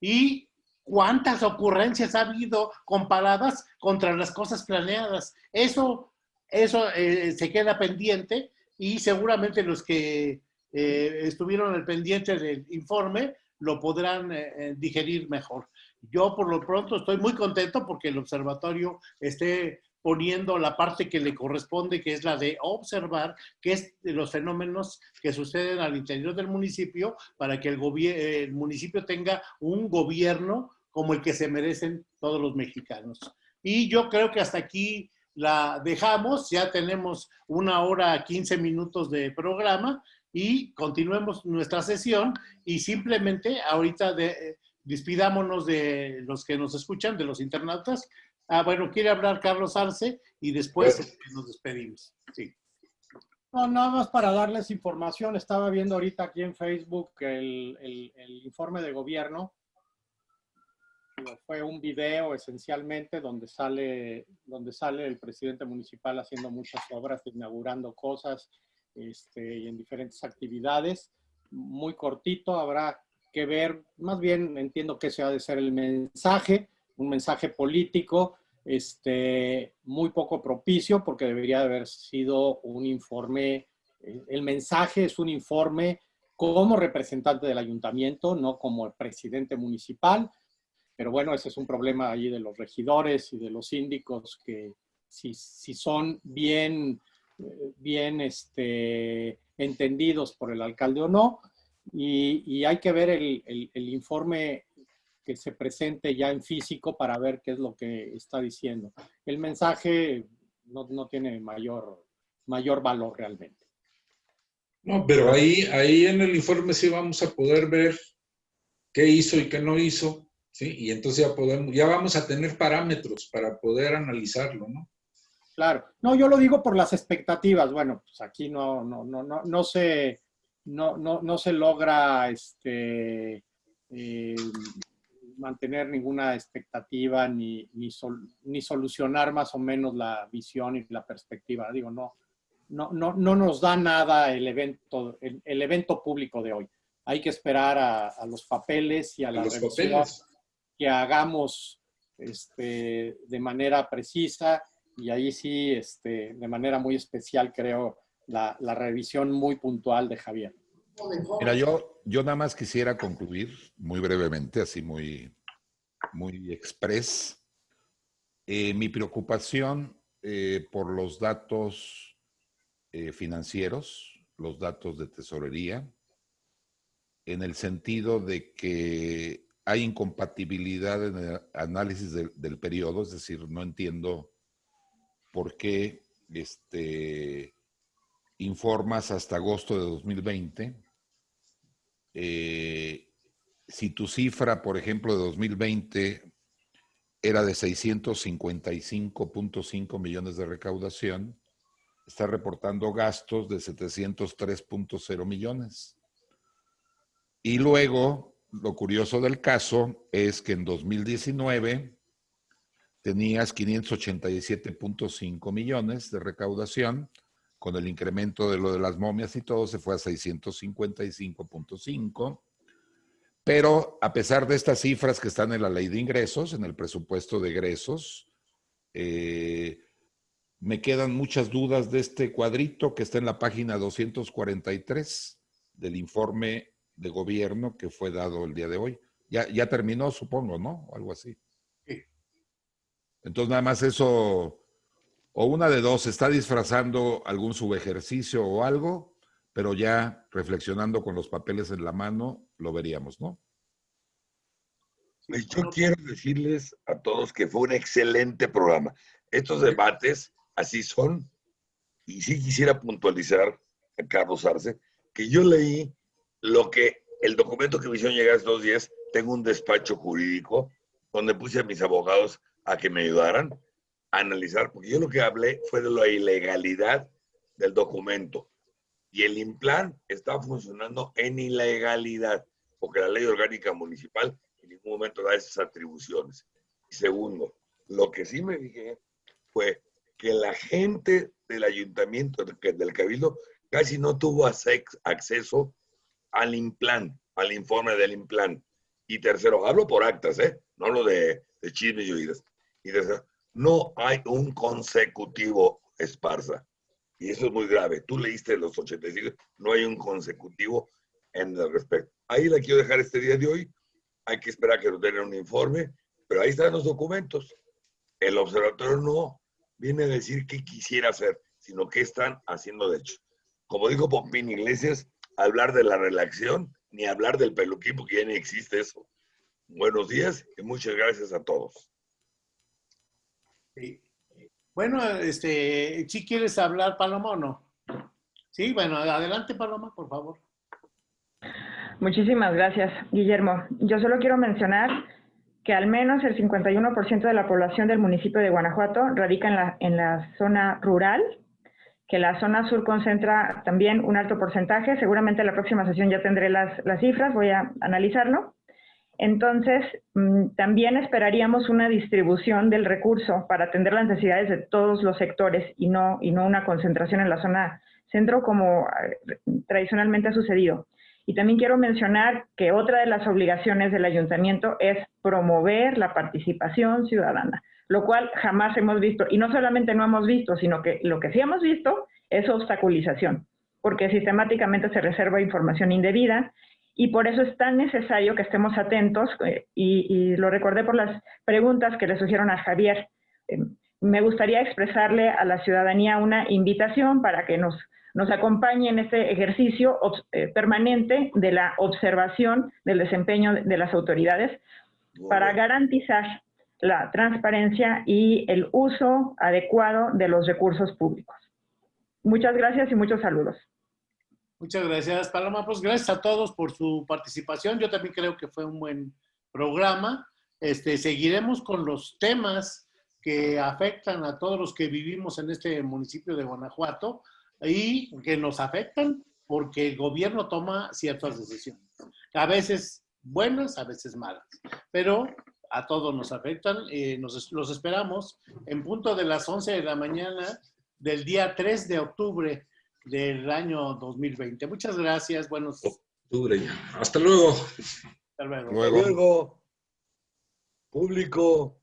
y cuántas ocurrencias ha habido comparadas contra las cosas planeadas. Eso, eso eh, se queda pendiente y seguramente los que eh, estuvieron al pendiente del informe lo podrán eh, digerir mejor. Yo por lo pronto estoy muy contento porque el observatorio esté poniendo la parte que le corresponde, que es la de observar qué es los fenómenos que suceden al interior del municipio para que el, el municipio tenga un gobierno como el que se merecen todos los mexicanos. Y yo creo que hasta aquí la dejamos, ya tenemos una hora, 15 minutos de programa y continuemos nuestra sesión y simplemente ahorita de, despidámonos de los que nos escuchan, de los internautas. Ah, bueno, quiere hablar Carlos Arce y después nos despedimos. Sí. No, nada más para darles información. Estaba viendo ahorita aquí en Facebook el, el informe de gobierno. Fue un video esencialmente donde sale, donde sale el presidente municipal haciendo muchas obras, inaugurando cosas, este, y en diferentes actividades. Muy cortito, habrá que ver, más bien entiendo que se ha de ser el mensaje, un mensaje político, este, muy poco propicio porque debería haber sido un informe, eh, el mensaje es un informe como representante del ayuntamiento, no como el presidente municipal, pero bueno, ese es un problema ahí de los regidores y de los síndicos que si, si son bien bien este, entendidos por el alcalde o no, y, hay que ver el, informe que se presente ya en físico para ver qué es lo que está diciendo. El mensaje no, no tiene mayor, mayor valor realmente. No, pero ahí, ahí en el informe sí vamos a poder ver qué hizo y qué no hizo Sí, y entonces ya podemos, ya vamos a tener parámetros para poder analizarlo, ¿no? Claro. No, yo lo digo por las expectativas. Bueno, pues aquí no, no, no, no, no se, no, no, no se logra este, eh, mantener ninguna expectativa ni, ni, ni, solucionar más o menos la visión y la perspectiva. Digo, no, no, no, no nos da nada el evento, el, el evento público de hoy. Hay que esperar a, a los papeles y a, la revisión que hagamos este, de manera precisa y ahí sí, este, de manera muy especial, creo, la, la, revisión muy puntual de Javier. Mira, yo, yo nada más quisiera concluir muy brevemente, así muy, muy express. Eh, mi preocupación eh, por los datos eh, financieros, los datos de tesorería, en el sentido de que hay incompatibilidad en el análisis del, del periodo, es decir, no entiendo por qué este, informas hasta agosto de 2020. Eh, si tu cifra, por ejemplo, de 2020 era de 655.5 millones de recaudación, está reportando gastos de 703.0 millones. Y luego, lo curioso del caso es que en 2019 tenías 587.5 millones de recaudación, con el incremento de lo de las momias y todo se fue a 655.5. Pero a pesar de estas cifras que están en la ley de ingresos, en el presupuesto de egresos, eh, me quedan muchas dudas de este cuadrito que está en la página 243 del informe de gobierno que fue dado el día de hoy. Ya, ya terminó, supongo, ¿no? O algo así. Entonces, nada más eso, o una de dos, está disfrazando algún subejercicio o algo, pero ya reflexionando con los papeles en la mano, lo veríamos, ¿no? Yo quiero decirles a todos que fue un excelente programa. Estos debates así son, y sí quisiera puntualizar a Carlos Arce, que yo leí lo que el documento que me hicieron llegar estos días, tengo un despacho jurídico donde puse a mis abogados a que me ayudaran analizar, porque yo lo que hablé fue de la ilegalidad del documento. Y el IMPLAN está funcionando en ilegalidad, porque la ley orgánica municipal en ningún momento da esas atribuciones. Y segundo, lo que sí me dije fue que la gente del ayuntamiento, del cabildo, casi no tuvo acceso al IMPLAN, al informe del IMPLAN. Y tercero, hablo por actas, ¿eh? no lo de, de chismes y oídas y no hay un consecutivo Esparza. Y eso es muy grave. Tú leíste los 85, no hay un consecutivo en el respecto. Ahí la quiero dejar este día de hoy. Hay que esperar que nos den un informe, pero ahí están los documentos. El observatorio no viene a decir qué quisiera hacer, sino qué están haciendo de hecho. Como dijo Pompín Iglesias, hablar de la relación ni hablar del peluquín, porque ya ni existe eso. Buenos días y muchas gracias a todos. Sí. Bueno, este, ¿sí quieres hablar, Paloma, o no? Sí, bueno, adelante, Paloma, por favor. Muchísimas gracias, Guillermo. Yo solo quiero mencionar que al menos el 51% de la población del municipio de Guanajuato radica en la, en la zona rural, que la zona sur concentra también un alto porcentaje. Seguramente en la próxima sesión ya tendré las, las cifras, voy a analizarlo. Entonces, mm, también esperaríamos una distribución del recurso para atender las necesidades de todos los sectores y no, y no una concentración en la zona centro como eh, tradicionalmente ha sucedido. Y también quiero mencionar que otra de las obligaciones del ayuntamiento es promover la participación ciudadana, lo cual jamás hemos visto. Y no solamente no hemos visto, sino que lo que sí hemos visto es obstaculización, porque sistemáticamente se reserva información indebida y por eso es tan necesario que estemos atentos, eh, y, lo recordé por las preguntas que le surgieron a Javier. Eh, me gustaría expresarle a la ciudadanía una invitación para que nos, nos acompañe en este ejercicio eh, permanente de la observación del desempeño de las autoridades para garantizar la transparencia y el uso adecuado de los recursos públicos. Muchas gracias y muchos saludos. Muchas gracias, Paloma. Pues gracias a todos por su participación. Yo también creo que fue un buen programa. este, seguiremos con los temas que afectan a todos los que vivimos en este municipio de Guanajuato y que nos afectan porque el gobierno toma ciertas decisiones. A veces buenas, a veces malas, pero a todos nos afectan. Eh, nos, los esperamos en punto de las 11 de la mañana del día 3 de octubre del año 2020. Muchas gracias. Buenos. Octubre ya. Hasta luego. Hasta luego. luego. Público.